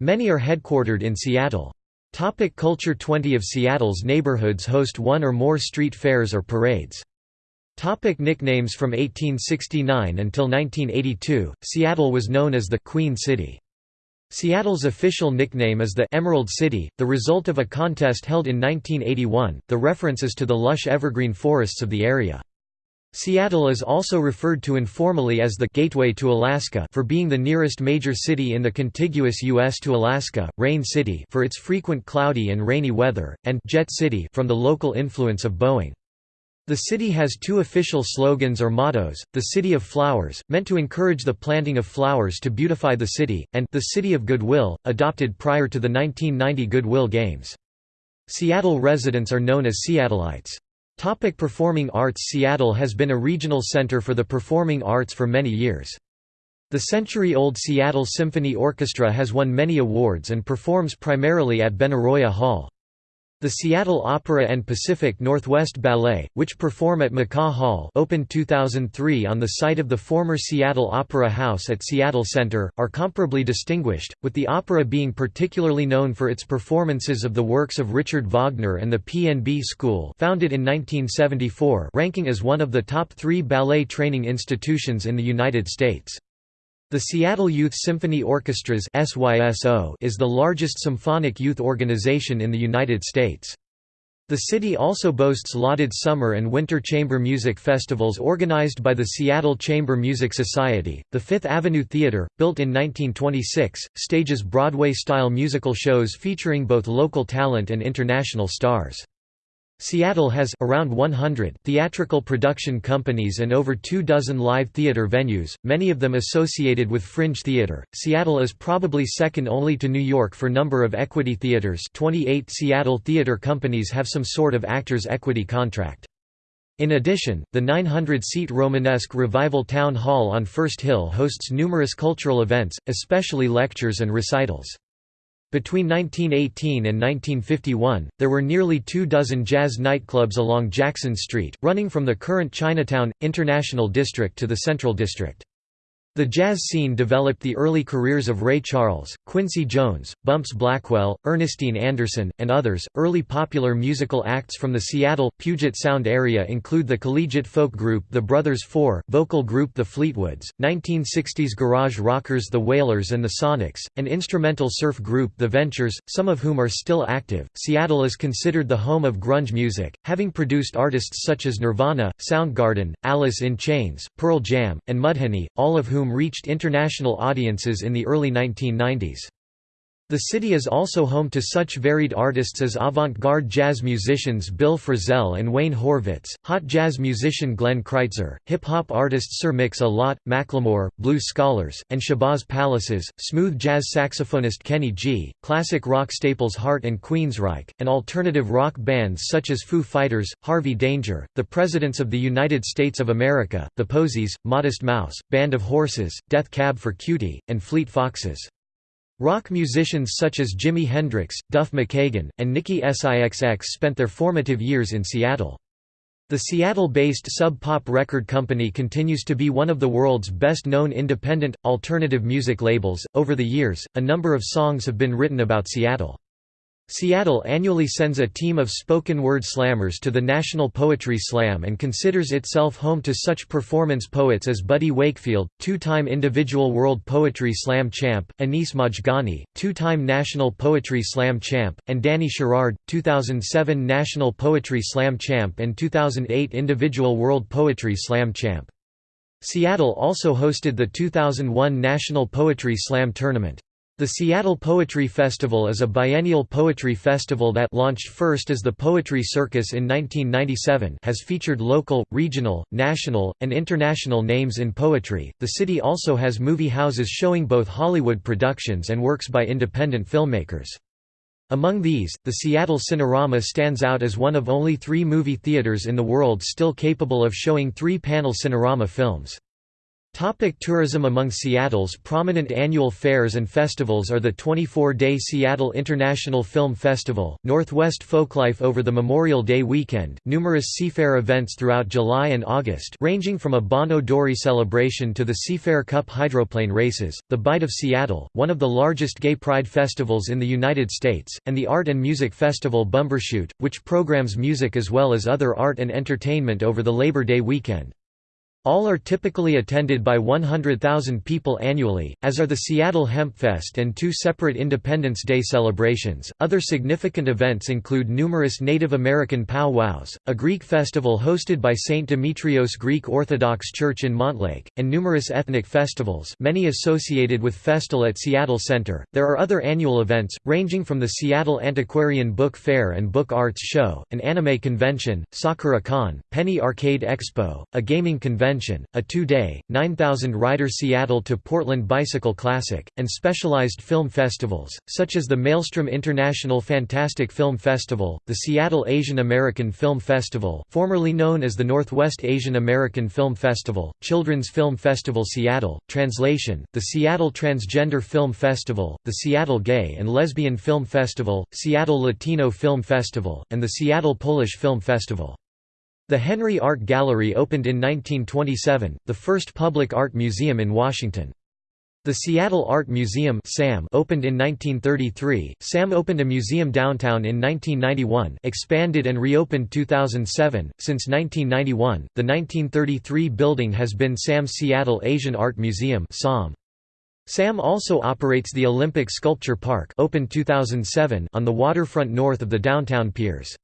Many are headquartered in Seattle. Topic culture 20 of Seattle's neighborhoods host one or more street fairs or parades. Topic nicknames From 1869 until 1982, Seattle was known as the «Queen City». Seattle's official nickname is the Emerald City, the result of a contest held in 1981. The reference is to the lush evergreen forests of the area. Seattle is also referred to informally as the Gateway to Alaska for being the nearest major city in the contiguous U.S. to Alaska, Rain City for its frequent cloudy and rainy weather, and Jet City from the local influence of Boeing. The city has two official slogans or mottos, the City of Flowers, meant to encourage the planting of flowers to beautify the city, and the City of Goodwill, adopted prior to the 1990 Goodwill Games. Seattle residents are known as Seattleites. Topic performing arts Seattle has been a regional center for the performing arts for many years. The century-old Seattle Symphony Orchestra has won many awards and performs primarily at Benaroya Hall. The Seattle Opera and Pacific Northwest Ballet, which perform at McCaw Hall opened 2003 on the site of the former Seattle Opera House at Seattle Center, are comparably distinguished, with the opera being particularly known for its performances of the works of Richard Wagner and the PNB School founded in 1974 ranking as one of the top three ballet training institutions in the United States. The Seattle Youth Symphony Orchestras is the largest symphonic youth organization in the United States. The city also boasts lauded summer and winter chamber music festivals organized by the Seattle Chamber Music Society. The Fifth Avenue Theater, built in 1926, stages Broadway-style musical shows featuring both local talent and international stars. Seattle has around 100 theatrical production companies and over two dozen live theater venues, many of them associated with fringe theater. Seattle is probably second only to New York for number of equity theaters. 28 Seattle theater companies have some sort of actors equity contract. In addition, the 900-seat Romanesque Revival Town Hall on First Hill hosts numerous cultural events, especially lectures and recitals. Between 1918 and 1951, there were nearly two dozen jazz nightclubs along Jackson Street, running from the current Chinatown, International District to the Central District. The jazz scene developed the early careers of Ray Charles, Quincy Jones, Bumps Blackwell, Ernestine Anderson, and others. Early popular musical acts from the Seattle, Puget Sound area include the collegiate folk group The Brothers Four, vocal group The Fleetwoods, 1960s garage rockers The Wailers and the Sonics, and instrumental surf group The Ventures, some of whom are still active. Seattle is considered the home of grunge music, having produced artists such as Nirvana, Soundgarden, Alice in Chains, Pearl Jam, and Mudhoney, all of whom reached international audiences in the early 1990s. The city is also home to such varied artists as avant-garde jazz musicians Bill Frisell and Wayne Horvitz, hot jazz musician Glenn Crytzer, hip-hop artists Sir Mix-a-Lot, Macklemore, Blue Scholars, and Shabazz Palaces, smooth jazz saxophonist Kenny G, classic rock staples Heart and Queensryche, and alternative rock bands such as Foo Fighters, Harvey Danger, the Presidents of the United States of America, The Posies, Modest Mouse, Band of Horses, Death Cab for Cutie, and Fleet Foxes. Rock musicians such as Jimi Hendrix, Duff McKagan, and Nikki Sixx spent their formative years in Seattle. The Seattle-based Sub Pop record company continues to be one of the world's best-known independent, alternative music labels. Over the years, a number of songs have been written about Seattle. Seattle annually sends a team of spoken word slammers to the National Poetry Slam and considers itself home to such performance poets as Buddy Wakefield, two-time individual World Poetry Slam champ, Anis Mojgani, two-time National Poetry Slam champ, and Danny Sherrard, 2007 National Poetry Slam champ and 2008 individual World Poetry Slam champ. Seattle also hosted the 2001 National Poetry Slam Tournament. The Seattle Poetry Festival is a biennial poetry festival that launched first as the Poetry Circus in 1997 has featured local, regional, national, and international names in poetry. The city also has movie houses showing both Hollywood productions and works by independent filmmakers. Among these, the Seattle Cinerama stands out as one of only three movie theaters in the world still capable of showing three-panel Cinerama films. Topic tourism Among Seattle's prominent annual fairs and festivals are the 24-day Seattle International Film Festival, Northwest Folklife over the Memorial Day weekend, numerous Seafair events throughout July and August ranging from a Bon Odori celebration to the Seafair Cup hydroplane races, the Bite of Seattle, one of the largest gay pride festivals in the United States, and the art and music festival Bumbershoot, which programs music as well as other art and entertainment over the Labor Day weekend. All are typically attended by 100,000 people annually, as are the Seattle Hempfest and two separate Independence Day celebrations. Other significant events include numerous Native American powwows, a Greek festival hosted by St. Demetrios Greek Orthodox Church in Montlake, and numerous ethnic festivals, many associated with Festal at Seattle Center. There are other annual events, ranging from the Seattle Antiquarian Book Fair and Book Arts Show, an anime convention, Sakura Con, Penny Arcade Expo, a gaming convention Convention, a two-day, 9,000-rider Seattle to Portland Bicycle Classic, and specialized film festivals, such as the Maelstrom International Fantastic Film Festival, the Seattle Asian American Film Festival formerly known as the Northwest Asian American Film Festival, Children's Film Festival Seattle, Translation, the Seattle Transgender Film Festival, the Seattle Gay and Lesbian Film Festival, Seattle Latino Film Festival, and the Seattle Polish Film Festival. The Henry Art Gallery opened in 1927, the first public art museum in Washington. The Seattle Art Museum SAM opened in 1933. SAM opened a museum downtown in 1991, expanded and reopened 2007. Since 1991, the 1933 building has been SAM's Seattle Asian Art Museum (SAM). SAM also operates the Olympic Sculpture Park, opened 2007, on the waterfront north of the downtown piers.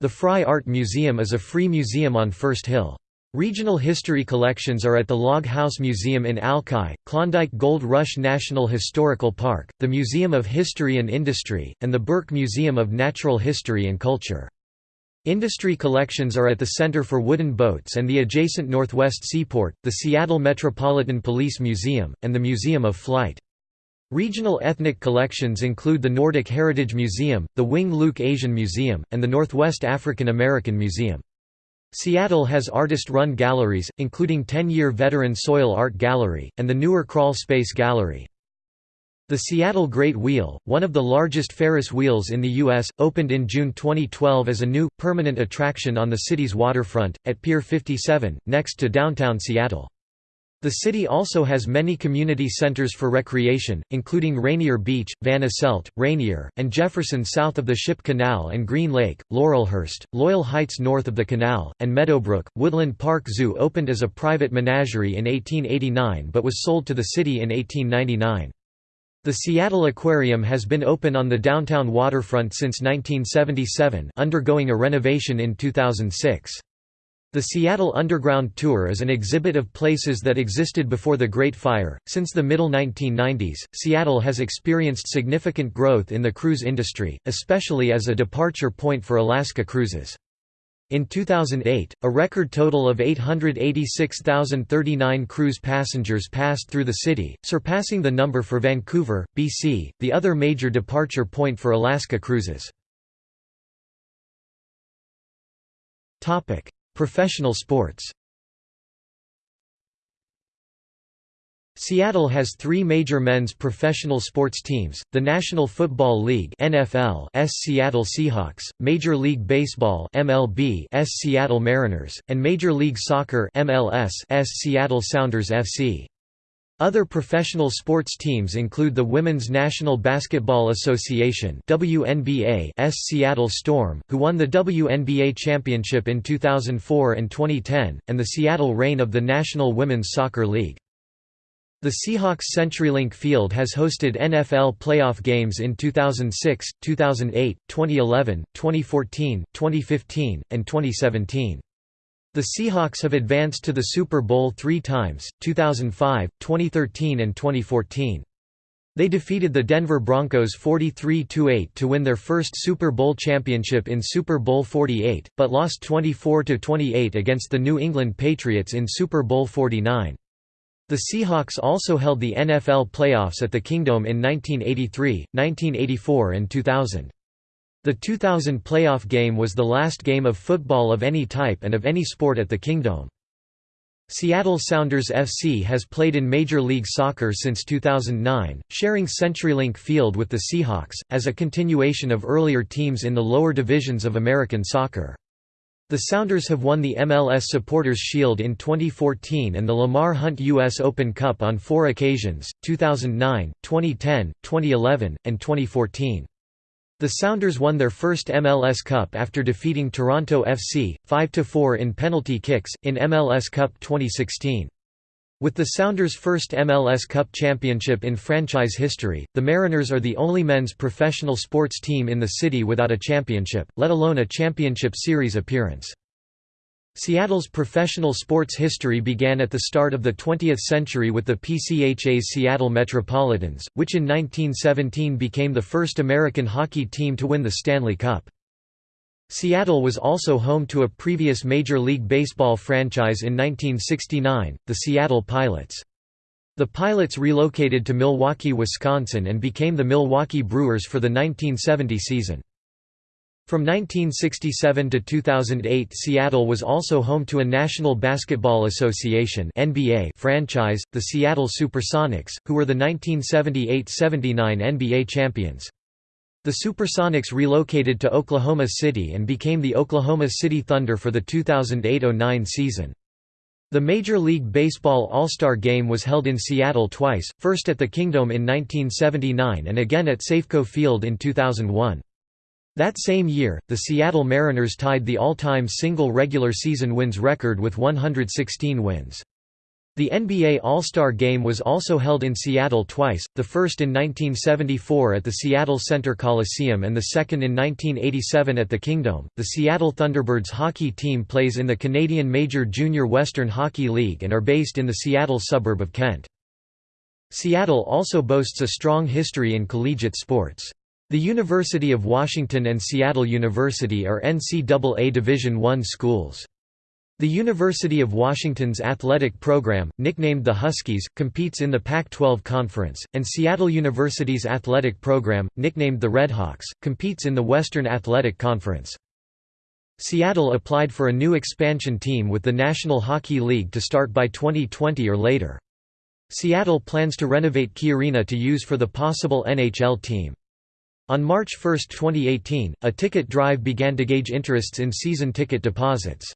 The Frye Art Museum is a free museum on First Hill. Regional history collections are at the Log House Museum in Alki, Klondike Gold Rush National Historical Park, the Museum of History and Industry, and the Burke Museum of Natural History and Culture. Industry collections are at the Center for Wooden Boats and the adjacent Northwest Seaport, the Seattle Metropolitan Police Museum, and the Museum of Flight. Regional ethnic collections include the Nordic Heritage Museum, the Wing Luke Asian Museum, and the Northwest African American Museum. Seattle has artist-run galleries, including 10-year veteran Soil Art Gallery, and the newer Crawl Space Gallery. The Seattle Great Wheel, one of the largest Ferris wheels in the U.S., opened in June 2012 as a new, permanent attraction on the city's waterfront, at Pier 57, next to downtown Seattle. The city also has many community centers for recreation, including Rainier Beach, Van Asselt, Rainier, and Jefferson south of the Ship Canal and Green Lake, Laurelhurst, Loyal Heights north of the canal, and Meadowbrook. Woodland Park Zoo opened as a private menagerie in 1889 but was sold to the city in 1899. The Seattle Aquarium has been open on the downtown waterfront since 1977 undergoing a renovation in 2006. The Seattle Underground Tour is an exhibit of places that existed before the Great Fire. Since the middle 1990s, Seattle has experienced significant growth in the cruise industry, especially as a departure point for Alaska cruises. In 2008, a record total of 886,039 cruise passengers passed through the city, surpassing the number for Vancouver, BC, the other major departure point for Alaska cruises. Professional sports Seattle has three major men's professional sports teams, the National Football League NFL S Seattle Seahawks, Major League Baseball MLB S Seattle Mariners, and Major League Soccer MLS S Seattle Sounders FC. Other professional sports teams include the Women's National Basketball Association WNBA S Seattle Storm, who won the WNBA championship in 2004 and 2010, and the Seattle Reign of the National Women's Soccer League. The Seahawks CenturyLink Field has hosted NFL playoff games in 2006, 2008, 2011, 2014, 2015, and 2017. The Seahawks have advanced to the Super Bowl three times, 2005, 2013 and 2014. They defeated the Denver Broncos 43–8 to win their first Super Bowl championship in Super Bowl 48, but lost 24–28 against the New England Patriots in Super Bowl 49. The Seahawks also held the NFL playoffs at the Kingdome in 1983, 1984 and 2000. The 2000 playoff game was the last game of football of any type and of any sport at the Kingdome. Seattle Sounders FC has played in Major League Soccer since 2009, sharing CenturyLink Field with the Seahawks, as a continuation of earlier teams in the lower divisions of American soccer. The Sounders have won the MLS Supporters Shield in 2014 and the Lamar Hunt U.S. Open Cup on four occasions, 2009, 2010, 2011, and 2014. The Sounders won their first MLS Cup after defeating Toronto FC, 5–4 in penalty kicks, in MLS Cup 2016. With the Sounders' first MLS Cup championship in franchise history, the Mariners are the only men's professional sports team in the city without a championship, let alone a championship series appearance. Seattle's professional sports history began at the start of the 20th century with the PCHA's Seattle Metropolitans, which in 1917 became the first American hockey team to win the Stanley Cup. Seattle was also home to a previous Major League Baseball franchise in 1969, the Seattle Pilots. The Pilots relocated to Milwaukee, Wisconsin and became the Milwaukee Brewers for the 1970 season. From 1967 to 2008 Seattle was also home to a National Basketball Association NBA franchise, the Seattle Supersonics, who were the 1978–79 NBA champions. The Supersonics relocated to Oklahoma City and became the Oklahoma City Thunder for the 2008–09 season. The Major League Baseball All-Star Game was held in Seattle twice, first at the Kingdome in 1979 and again at Safeco Field in 2001. That same year, the Seattle Mariners tied the all-time single regular season wins record with 116 wins. The NBA All-Star Game was also held in Seattle twice, the first in 1974 at the Seattle Center Coliseum and the second in 1987 at the Kingdome. The Seattle Thunderbirds hockey team plays in the Canadian Major Junior Western Hockey League and are based in the Seattle suburb of Kent. Seattle also boasts a strong history in collegiate sports. The University of Washington and Seattle University are NCAA Division I schools. The University of Washington's athletic program, nicknamed the Huskies, competes in the Pac-12 Conference, and Seattle University's athletic program, nicknamed the Redhawks, competes in the Western Athletic Conference. Seattle applied for a new expansion team with the National Hockey League to start by 2020 or later. Seattle plans to renovate Key Arena to use for the possible NHL team. On March 1, 2018, a ticket drive began to gauge interests in season ticket deposits.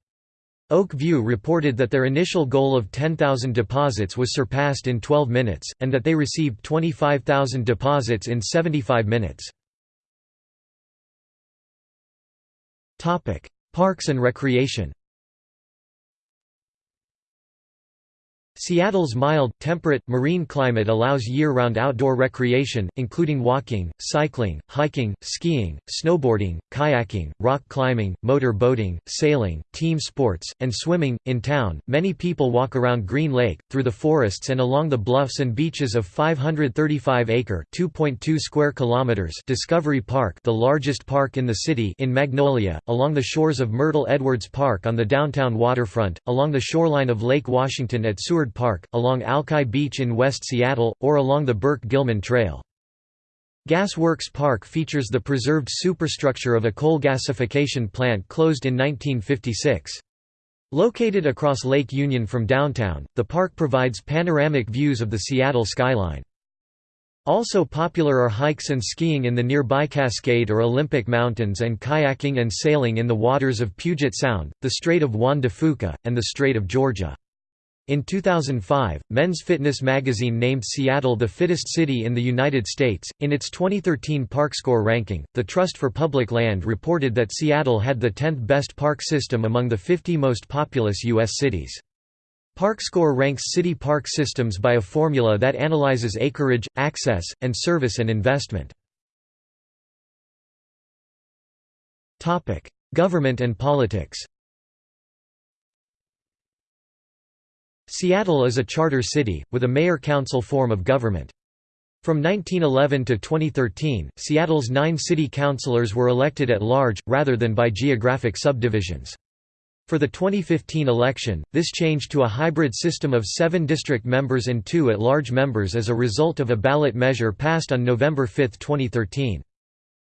Oak View reported that their initial goal of 10,000 deposits was surpassed in 12 minutes, and that they received 25,000 deposits in 75 minutes. Parks and recreation Seattle's mild, temperate, marine climate allows year-round outdoor recreation, including walking, cycling, hiking, skiing, snowboarding, kayaking, rock climbing, motor boating, sailing, team sports, and swimming. In town, many people walk around Green Lake, through the forests and along the bluffs and beaches of 535-acre (2.2 square kilometers) Discovery Park, the largest park in the city, in Magnolia, along the shores of Myrtle Edwards Park on the downtown waterfront, along the shoreline of Lake Washington at Seward Park, along Alki Beach in West Seattle, or along the Burke-Gilman Trail. Gas Works Park features the preserved superstructure of a coal gasification plant closed in 1956. Located across Lake Union from downtown, the park provides panoramic views of the Seattle skyline. Also popular are hikes and skiing in the nearby Cascade or Olympic Mountains and kayaking and sailing in the waters of Puget Sound, the Strait of Juan de Fuca, and the Strait of Georgia. In 2005, Men's Fitness magazine named Seattle the fittest city in the United States. In its 2013 Park Score ranking, the Trust for Public Land reported that Seattle had the 10th best park system among the 50 most populous U.S. cities. Park Score ranks city park systems by a formula that analyzes acreage, access, and service and investment. Government and politics Seattle is a charter city, with a mayor-council form of government. From 1911 to 2013, Seattle's nine city councilors were elected at large, rather than by geographic subdivisions. For the 2015 election, this changed to a hybrid system of seven district members and two at-large members as a result of a ballot measure passed on November 5, 2013.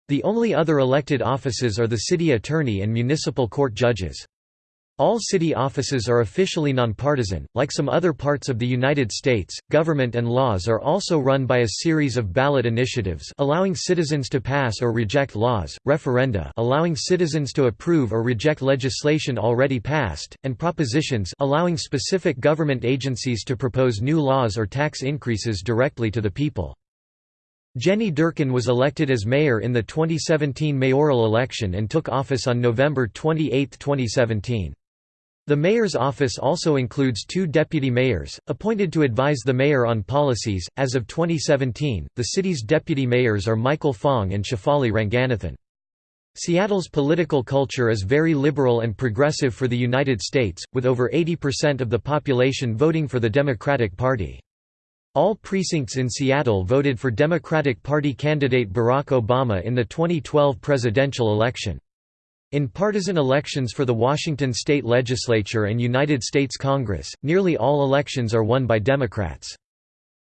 The only other elected offices are the city attorney and municipal court judges. All city offices are officially nonpartisan. Like some other parts of the United States, government and laws are also run by a series of ballot initiatives allowing citizens to pass or reject laws, referenda allowing citizens to approve or reject legislation already passed, and propositions allowing specific government agencies to propose new laws or tax increases directly to the people. Jenny Durkan was elected as mayor in the 2017 mayoral election and took office on November 28, 2017. The mayor's office also includes two deputy mayors, appointed to advise the mayor on policies. As of 2017, the city's deputy mayors are Michael Fong and Shefali Ranganathan. Seattle's political culture is very liberal and progressive for the United States, with over 80% of the population voting for the Democratic Party. All precincts in Seattle voted for Democratic Party candidate Barack Obama in the 2012 presidential election. In partisan elections for the Washington state legislature and United States Congress, nearly all elections are won by Democrats.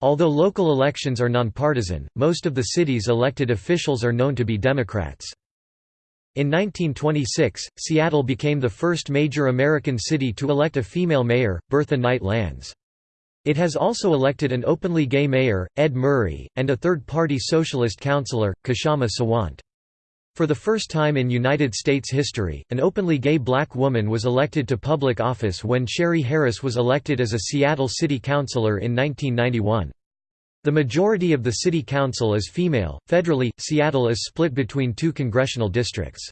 Although local elections are nonpartisan, most of the city's elected officials are known to be Democrats. In 1926, Seattle became the first major American city to elect a female mayor, Bertha Knight Landes. It has also elected an openly gay mayor, Ed Murray, and a third-party socialist councillor, Kshama Sawant. For the first time in United States history, an openly gay black woman was elected to public office when Sherry Harris was elected as a Seattle City Councilor in 1991. The majority of the city council is female. Federally, Seattle is split between two congressional districts.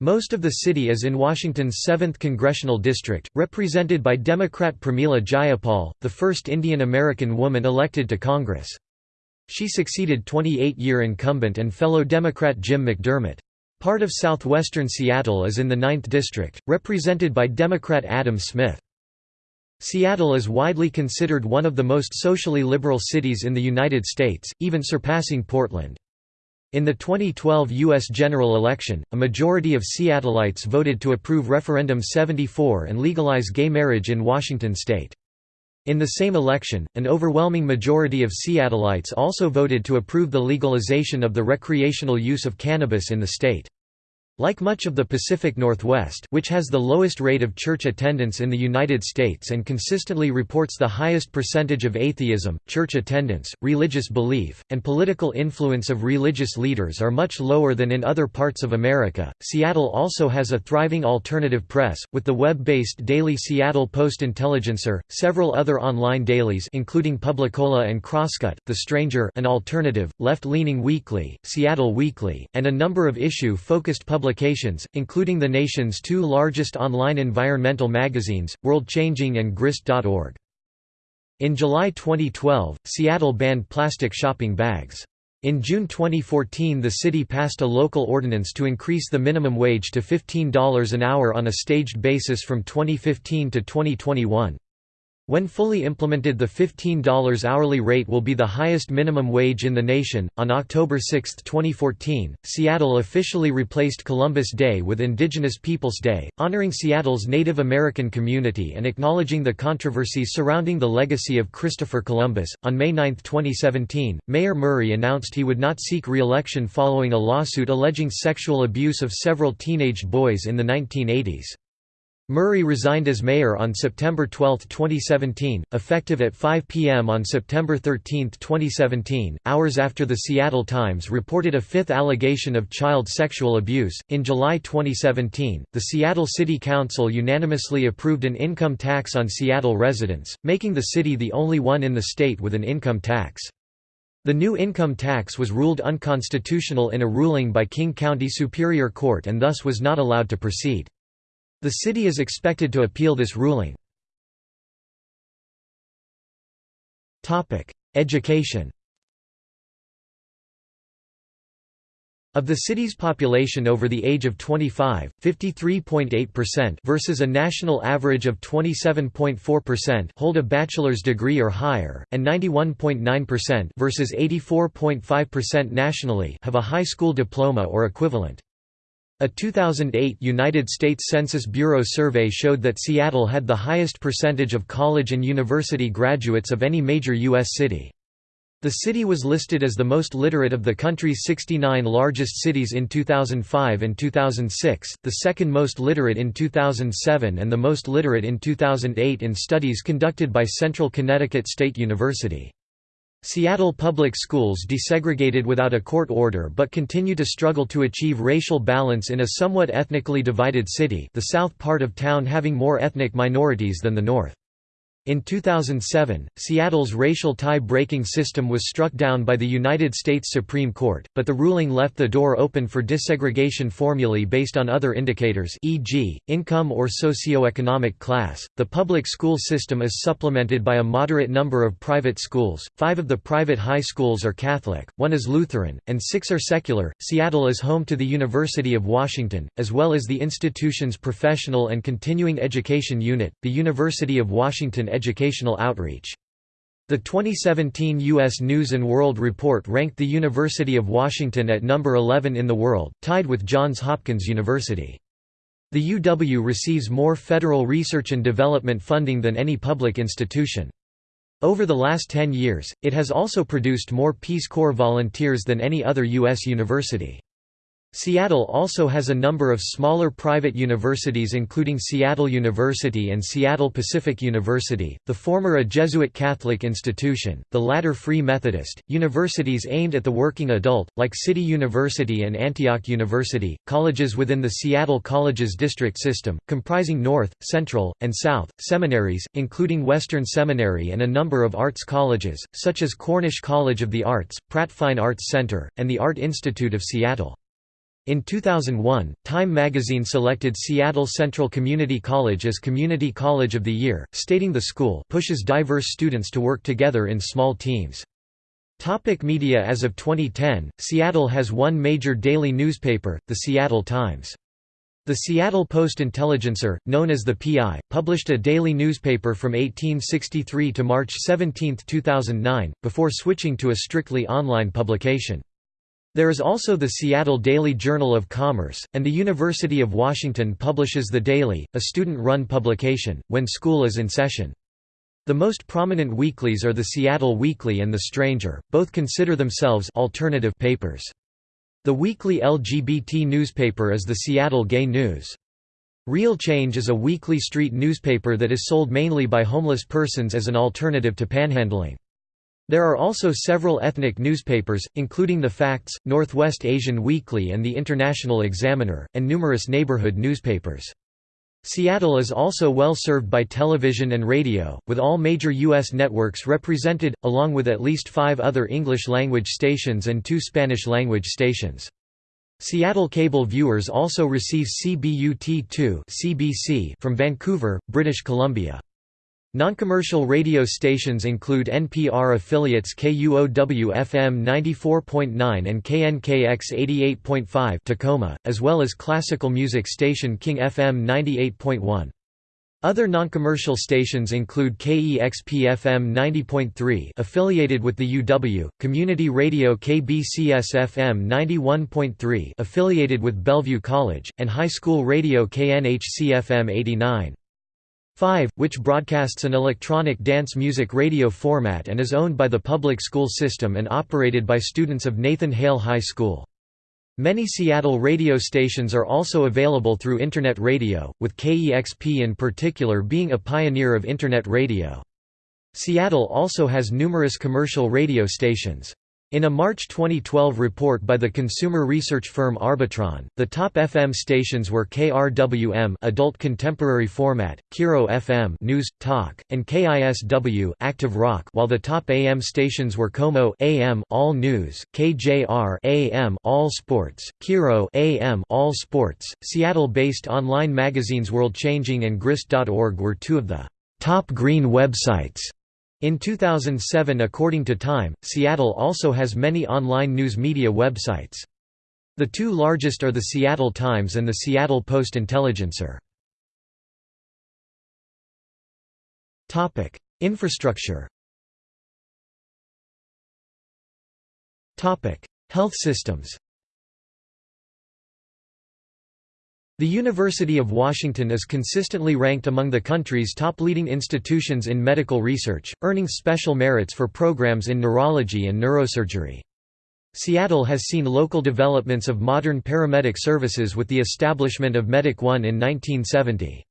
Most of the city is in Washington's 7th congressional district, represented by Democrat Pramila Jayapal, the first Indian American woman elected to Congress. She succeeded 28-year incumbent and fellow Democrat Jim McDermott. Part of southwestern Seattle is in the 9th District, represented by Democrat Adam Smith. Seattle is widely considered one of the most socially liberal cities in the United States, even surpassing Portland. In the 2012 U.S. general election, a majority of Seattleites voted to approve Referendum 74 and legalize gay marriage in Washington state. In the same election, an overwhelming majority of Seattleites also voted to approve the legalization of the recreational use of cannabis in the state. Like much of the Pacific Northwest which has the lowest rate of church attendance in the United States and consistently reports the highest percentage of atheism, church attendance, religious belief, and political influence of religious leaders are much lower than in other parts of America. Seattle also has a thriving alternative press, with the web-based daily Seattle Post-Intelligencer, several other online dailies including Publicola and Crosscut, The Stranger an alternative, left-leaning weekly, Seattle Weekly, and a number of issue-focused publications publications, including the nation's two largest online environmental magazines, WorldChanging and Grist.org. In July 2012, Seattle banned plastic shopping bags. In June 2014 the city passed a local ordinance to increase the minimum wage to $15 an hour on a staged basis from 2015 to 2021. When fully implemented, the $15 hourly rate will be the highest minimum wage in the nation. On October 6, 2014, Seattle officially replaced Columbus Day with Indigenous Peoples Day, honoring Seattle's Native American community and acknowledging the controversies surrounding the legacy of Christopher Columbus. On May 9, 2017, Mayor Murray announced he would not seek re election following a lawsuit alleging sexual abuse of several teenage boys in the 1980s. Murray resigned as mayor on September 12, 2017, effective at 5 p.m. on September 13, 2017, hours after the Seattle Times reported a fifth allegation of child sexual abuse. In July 2017, the Seattle City Council unanimously approved an income tax on Seattle residents, making the city the only one in the state with an income tax. The new income tax was ruled unconstitutional in a ruling by King County Superior Court and thus was not allowed to proceed. The city is expected to appeal this ruling. Education Of the city's population over the age of 25, 53.8% versus a national average of 27.4% hold a bachelor's degree or higher, and 91.9% versus 84.5% nationally have a high school diploma or equivalent. A 2008 United States Census Bureau survey showed that Seattle had the highest percentage of college and university graduates of any major U.S. city. The city was listed as the most literate of the country's 69 largest cities in 2005 and 2006, the second most literate in 2007 and the most literate in 2008 in studies conducted by Central Connecticut State University. Seattle public schools desegregated without a court order but continue to struggle to achieve racial balance in a somewhat ethnically divided city the south part of town having more ethnic minorities than the north. In 2007, Seattle's racial tie-breaking system was struck down by the United States Supreme Court, but the ruling left the door open for desegregation formulae based on other indicators e.g., income or socioeconomic class. The public school system is supplemented by a moderate number of private schools. 5 of the private high schools are Catholic, 1 is Lutheran, and 6 are secular. Seattle is home to the University of Washington, as well as the institution's professional and continuing education unit, the University of Washington educational outreach. The 2017 U.S. News & World Report ranked the University of Washington at number 11 in the world, tied with Johns Hopkins University. The UW receives more federal research and development funding than any public institution. Over the last 10 years, it has also produced more Peace Corps volunteers than any other U.S. university. Seattle also has a number of smaller private universities including Seattle University and Seattle Pacific University, the former a Jesuit Catholic institution, the latter Free Methodist, universities aimed at the working adult, like City University and Antioch University, colleges within the Seattle Colleges District System, comprising North, Central, and South, seminaries, including Western Seminary and a number of arts colleges, such as Cornish College of the Arts, Pratt Fine Arts Center, and the Art Institute of Seattle. In 2001, Time magazine selected Seattle Central Community College as Community College of the Year, stating the school pushes diverse students to work together in small teams. Topic media As of 2010, Seattle has one major daily newspaper, the Seattle Times. The Seattle Post-Intelligencer, known as the PI, published a daily newspaper from 1863 to March 17, 2009, before switching to a strictly online publication. There is also the Seattle Daily Journal of Commerce, and the University of Washington publishes The Daily, a student-run publication, when school is in session. The most prominent weeklies are the Seattle Weekly and The Stranger, both consider themselves alternative papers. The weekly LGBT newspaper is the Seattle Gay News. Real Change is a weekly street newspaper that is sold mainly by homeless persons as an alternative to panhandling. There are also several ethnic newspapers, including The Facts, Northwest Asian Weekly and the International Examiner, and numerous neighborhood newspapers. Seattle is also well served by television and radio, with all major U.S. networks represented, along with at least five other English-language stations and two Spanish-language stations. Seattle cable viewers also receive CBUT2 from Vancouver, British Columbia. Non-commercial radio stations include NPR affiliates KUOW-FM 94.9 and KNKX 88.5 Tacoma, as well as classical music station King FM 98.1. Other non-commercial stations include KEXP-FM 90.3 affiliated with the UW, Community Radio KBCS-FM 91.3 affiliated with Bellevue College, and High School Radio KNHC-FM 89. 5, which broadcasts an electronic dance music radio format and is owned by the public school system and operated by students of Nathan Hale High School. Many Seattle radio stations are also available through Internet radio, with KEXP in particular being a pioneer of Internet radio. Seattle also has numerous commercial radio stations. In a March 2012 report by the consumer research firm Arbitron, the top FM stations were KRWM adult contemporary format, KIRO FM news, talk, and KISW active rock while the top AM stations were KOMO AM all news, KJR AM all sports, KIRO AM all sports. Seattle-based online magazines World Changing and Grist.org were two of the top green websites in 2007 according to Time, Seattle also has many online news media websites. The two largest are the Seattle Times and the Seattle Post-Intelligencer. Infrastructure Health systems The University of Washington is consistently ranked among the country's top leading institutions in medical research, earning special merits for programs in neurology and neurosurgery. Seattle has seen local developments of modern paramedic services with the establishment of Medic One in 1970.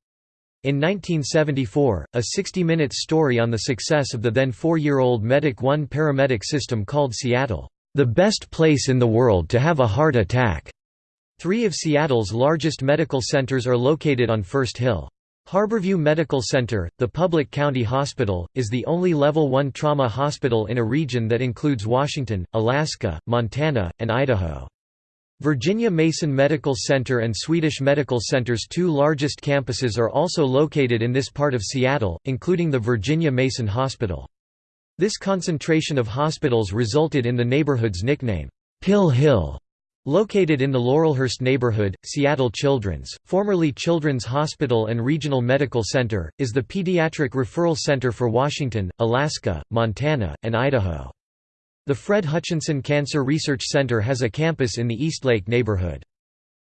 In 1974, a 60-minute story on the success of the then four-year-old Medic One paramedic system called Seattle, "...the best place in the world to have a heart attack." Three of Seattle's largest medical centers are located on First Hill. Harborview Medical Center, the public county hospital, is the only Level 1 trauma hospital in a region that includes Washington, Alaska, Montana, and Idaho. Virginia Mason Medical Center and Swedish Medical Center's two largest campuses are also located in this part of Seattle, including the Virginia Mason Hospital. This concentration of hospitals resulted in the neighborhood's nickname, Pill Hill. Located in the Laurelhurst neighborhood, Seattle Children's, formerly Children's Hospital and Regional Medical Center, is the pediatric referral center for Washington, Alaska, Montana, and Idaho. The Fred Hutchinson Cancer Research Center has a campus in the Eastlake neighborhood.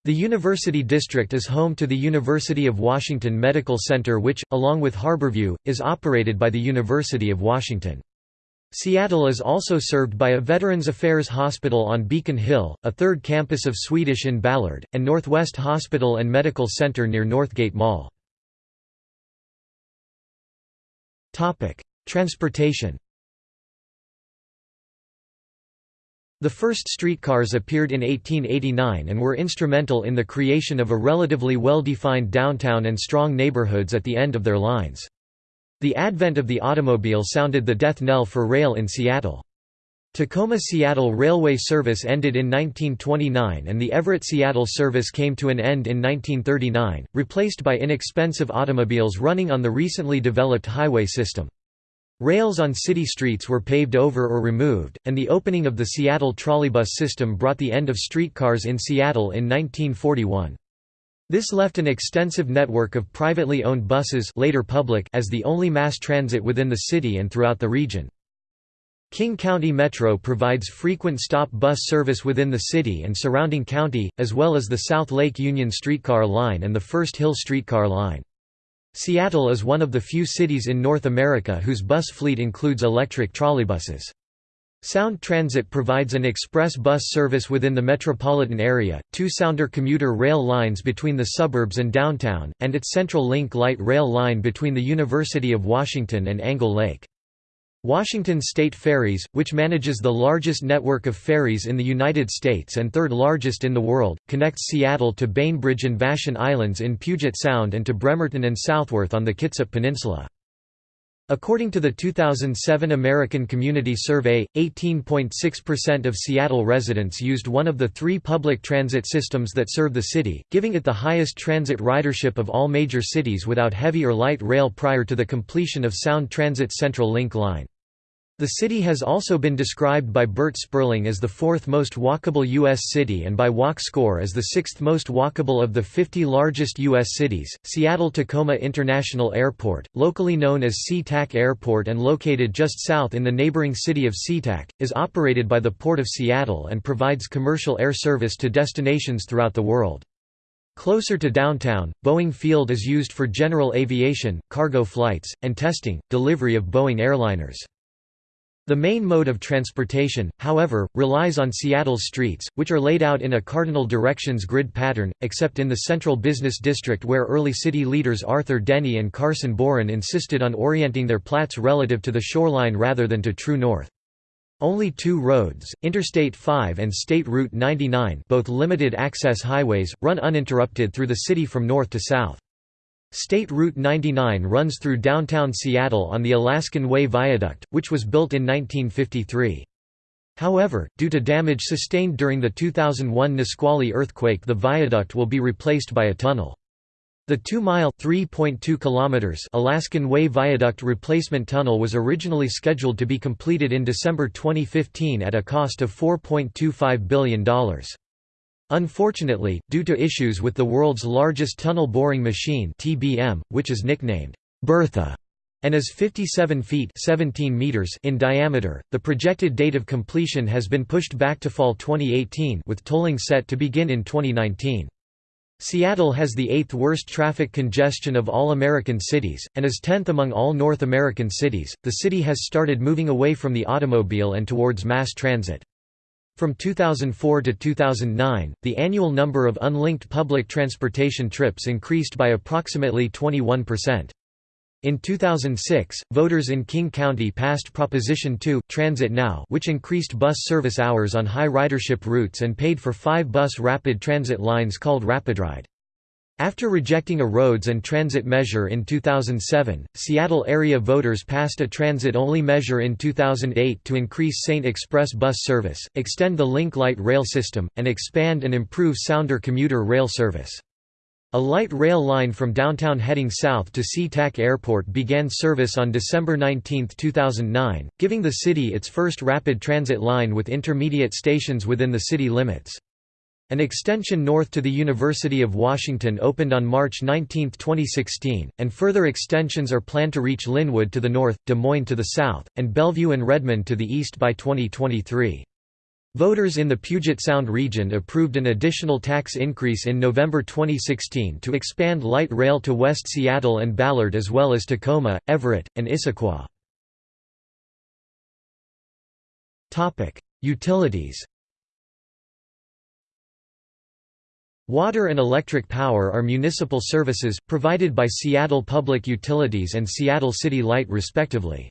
The University District is home to the University of Washington Medical Center which, along with Harborview, is operated by the University of Washington. Seattle is also served by a Veterans Affairs Hospital on Beacon Hill, a third campus of Swedish in Ballard, and Northwest Hospital and Medical Center near Northgate Mall. Transportation The first streetcars appeared in 1889 and were instrumental in the creation of a relatively well-defined downtown and strong neighborhoods at the end of their lines. The advent of the automobile sounded the death knell for rail in Seattle. Tacoma–Seattle Railway service ended in 1929 and the Everett–Seattle service came to an end in 1939, replaced by inexpensive automobiles running on the recently developed highway system. Rails on city streets were paved over or removed, and the opening of the Seattle trolleybus system brought the end of streetcars in Seattle in 1941. This left an extensive network of privately owned buses later public as the only mass transit within the city and throughout the region. King County Metro provides frequent stop bus service within the city and surrounding county, as well as the South Lake Union streetcar line and the First Hill streetcar line. Seattle is one of the few cities in North America whose bus fleet includes electric trolleybuses. Sound Transit provides an express bus service within the metropolitan area, two Sounder commuter rail lines between the suburbs and downtown, and its Central Link light rail line between the University of Washington and Angle Lake. Washington State Ferries, which manages the largest network of ferries in the United States and third largest in the world, connects Seattle to Bainbridge and Vashon Islands in Puget Sound and to Bremerton and Southworth on the Kitsap Peninsula. According to the 2007 American Community Survey, 18.6% of Seattle residents used one of the three public transit systems that serve the city, giving it the highest transit ridership of all major cities without heavy or light rail prior to the completion of Sound Transit's Central Link line. The city has also been described by Bert Sperling as the fourth most walkable U.S. city and by Walk Score as the sixth most walkable of the 50 largest U.S. cities. Seattle Tacoma International Airport, locally known as SeaTac Airport and located just south in the neighboring city of SeaTac, is operated by the Port of Seattle and provides commercial air service to destinations throughout the world. Closer to downtown, Boeing Field is used for general aviation, cargo flights, and testing, delivery of Boeing airliners. The main mode of transportation, however, relies on Seattle's streets, which are laid out in a cardinal directions grid pattern, except in the central business district where early city leaders Arthur Denny and Carson Boren insisted on orienting their plats relative to the shoreline rather than to true north. Only two roads, Interstate 5 and State Route 99 both limited-access highways, run uninterrupted through the city from north to south. State Route 99 runs through downtown Seattle on the Alaskan Way Viaduct, which was built in 1953. However, due to damage sustained during the 2001 Nisqually earthquake the viaduct will be replaced by a tunnel. The 2-mile Alaskan Way Viaduct Replacement Tunnel was originally scheduled to be completed in December 2015 at a cost of $4.25 billion. Unfortunately, due to issues with the world's largest tunnel boring machine TBM, which is nicknamed Bertha and is 57 feet 17 meters in diameter, the projected date of completion has been pushed back to fall 2018 with tolling set to begin in 2019. Seattle has the eighth worst traffic congestion of all American cities, and is 10th among all North American cities. The city has started moving away from the automobile and towards mass transit. From 2004 to 2009, the annual number of unlinked public transportation trips increased by approximately 21%. In 2006, voters in King County passed Proposition 2, Transit Now which increased bus service hours on high ridership routes and paid for five bus rapid transit lines called RapidRide. After rejecting a roads and transit measure in 2007, Seattle area voters passed a transit-only measure in 2008 to increase Saint Express bus service, extend the Link Light rail system, and expand and improve Sounder commuter rail service. A light rail line from downtown heading south to SeaTac Airport began service on December 19, 2009, giving the city its first rapid transit line with intermediate stations within the city limits. An extension north to the University of Washington opened on March 19, 2016, and further extensions are planned to reach Lynnwood to the north, Des Moines to the south, and Bellevue and Redmond to the east by 2023. Voters in the Puget Sound region approved an additional tax increase in November 2016 to expand light rail to West Seattle and Ballard as well as Tacoma, Everett, and Issaquah. Utilities Water and electric power are municipal services, provided by Seattle Public Utilities and Seattle City Light respectively.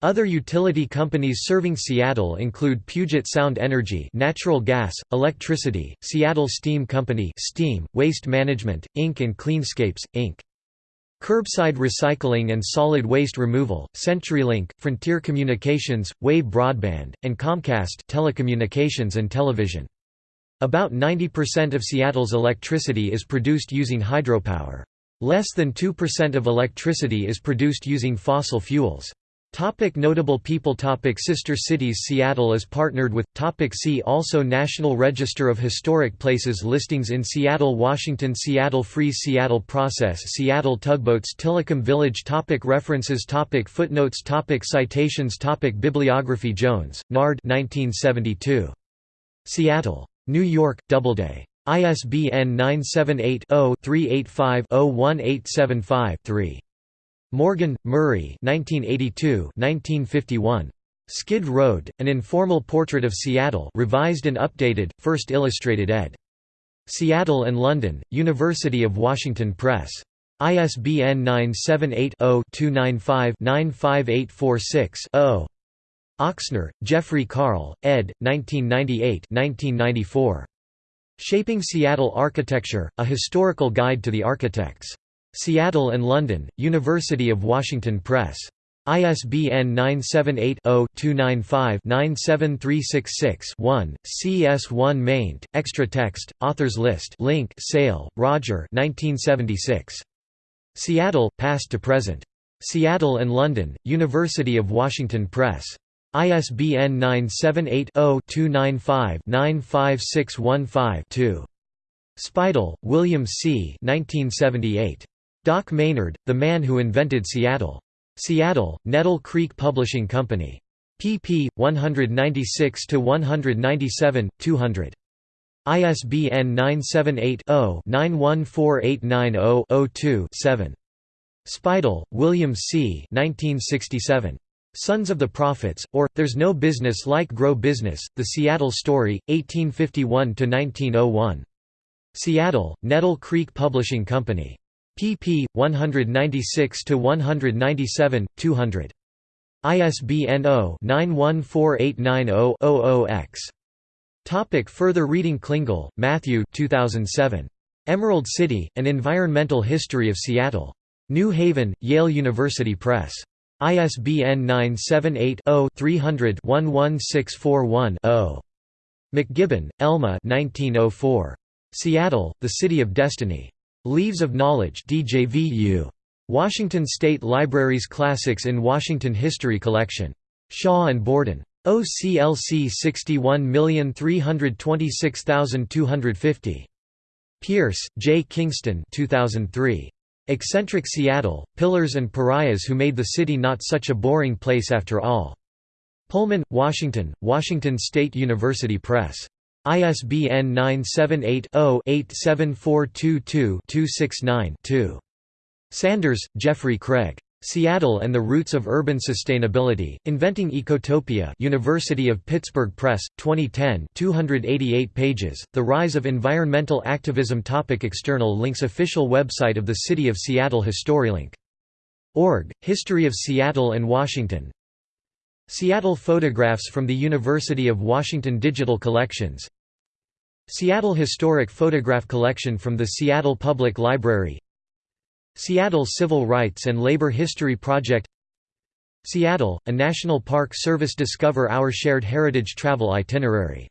Other utility companies serving Seattle include Puget Sound Energy natural gas, electricity, Seattle Steam Company steam, Waste Management, Inc. and Cleanscapes, Inc. Curbside recycling and solid waste removal, CenturyLink, Frontier Communications, Wave Broadband, and Comcast telecommunications and television. About 90% of Seattle's electricity is produced using hydropower. Less than 2% of electricity is produced using fossil fuels. Topic notable people Topic Sister cities Seattle is partnered with Topic See also National Register of Historic Places listings in Seattle Washington Seattle Freeze Seattle Process Seattle Tugboats Tillicum Village Topic References Topic Footnotes Topic Citations Topic Bibliography Jones, Nard 1972. Seattle. New York, Doubleday. ISBN 978-0-385-01875-3. Morgan, Murray 1982 Skid Road, An Informal Portrait of Seattle revised and updated, first illustrated ed. Seattle and London, University of Washington Press. ISBN 978-0-295-95846-0. Ochsner, Jeffrey Carl, ed. 1998-1994. Shaping Seattle Architecture: A Historical Guide to the Architects. Seattle and London, University of Washington Press. ISBN 978-0-295-97366-1, CS1 maint, extra text, authors list link Sale, Roger 1976. Seattle, Past to Present. Seattle and London, University of Washington Press. ISBN 978-0-295-95615-2. Speidel, William C. 1978. Doc Maynard, The Man Who Invented Seattle. Seattle, Nettle Creek Publishing Company. pp. 196–197, 200. ISBN 978-0-914890-02-7. Speidel, William C. 1967. Sons of the Prophets, or, There's No Business Like Grow Business, The Seattle Story, 1851–1901. Seattle, Nettle Creek Publishing Company. pp. 196–197, 200. ISBN 0-914890-00-X. Topic further reading Klingle, Matthew 2007. Emerald City, An Environmental History of Seattle. New Haven, Yale University Press. ISBN 978-0-300-11641-0. McGibbon, Elma oh Seattle, The City of Destiny. Leaves of Knowledge DJVU. Washington State Library's Classics in Washington History Collection. Shaw and Borden. OCLC 61326250. Pierce, J. Kingston 2003. Eccentric Seattle, Pillars and Pariahs Who Made the City Not Such a Boring Place After All. Pullman, Washington, Washington State University Press. ISBN 978-0-87422-269-2. Sanders, Jeffrey Craig. Seattle and the Roots of Urban Sustainability, Inventing Ecotopia University of Pittsburgh Press, 2010 288 pages, The Rise of Environmental Activism Topic External links Official website of the City of Seattle HistoryLink. Org, History of Seattle and Washington Seattle Photographs from the University of Washington Digital Collections Seattle Historic Photograph Collection from the Seattle Public Library Seattle Civil Rights and Labor History Project Seattle, a National Park Service Discover Our Shared Heritage Travel Itinerary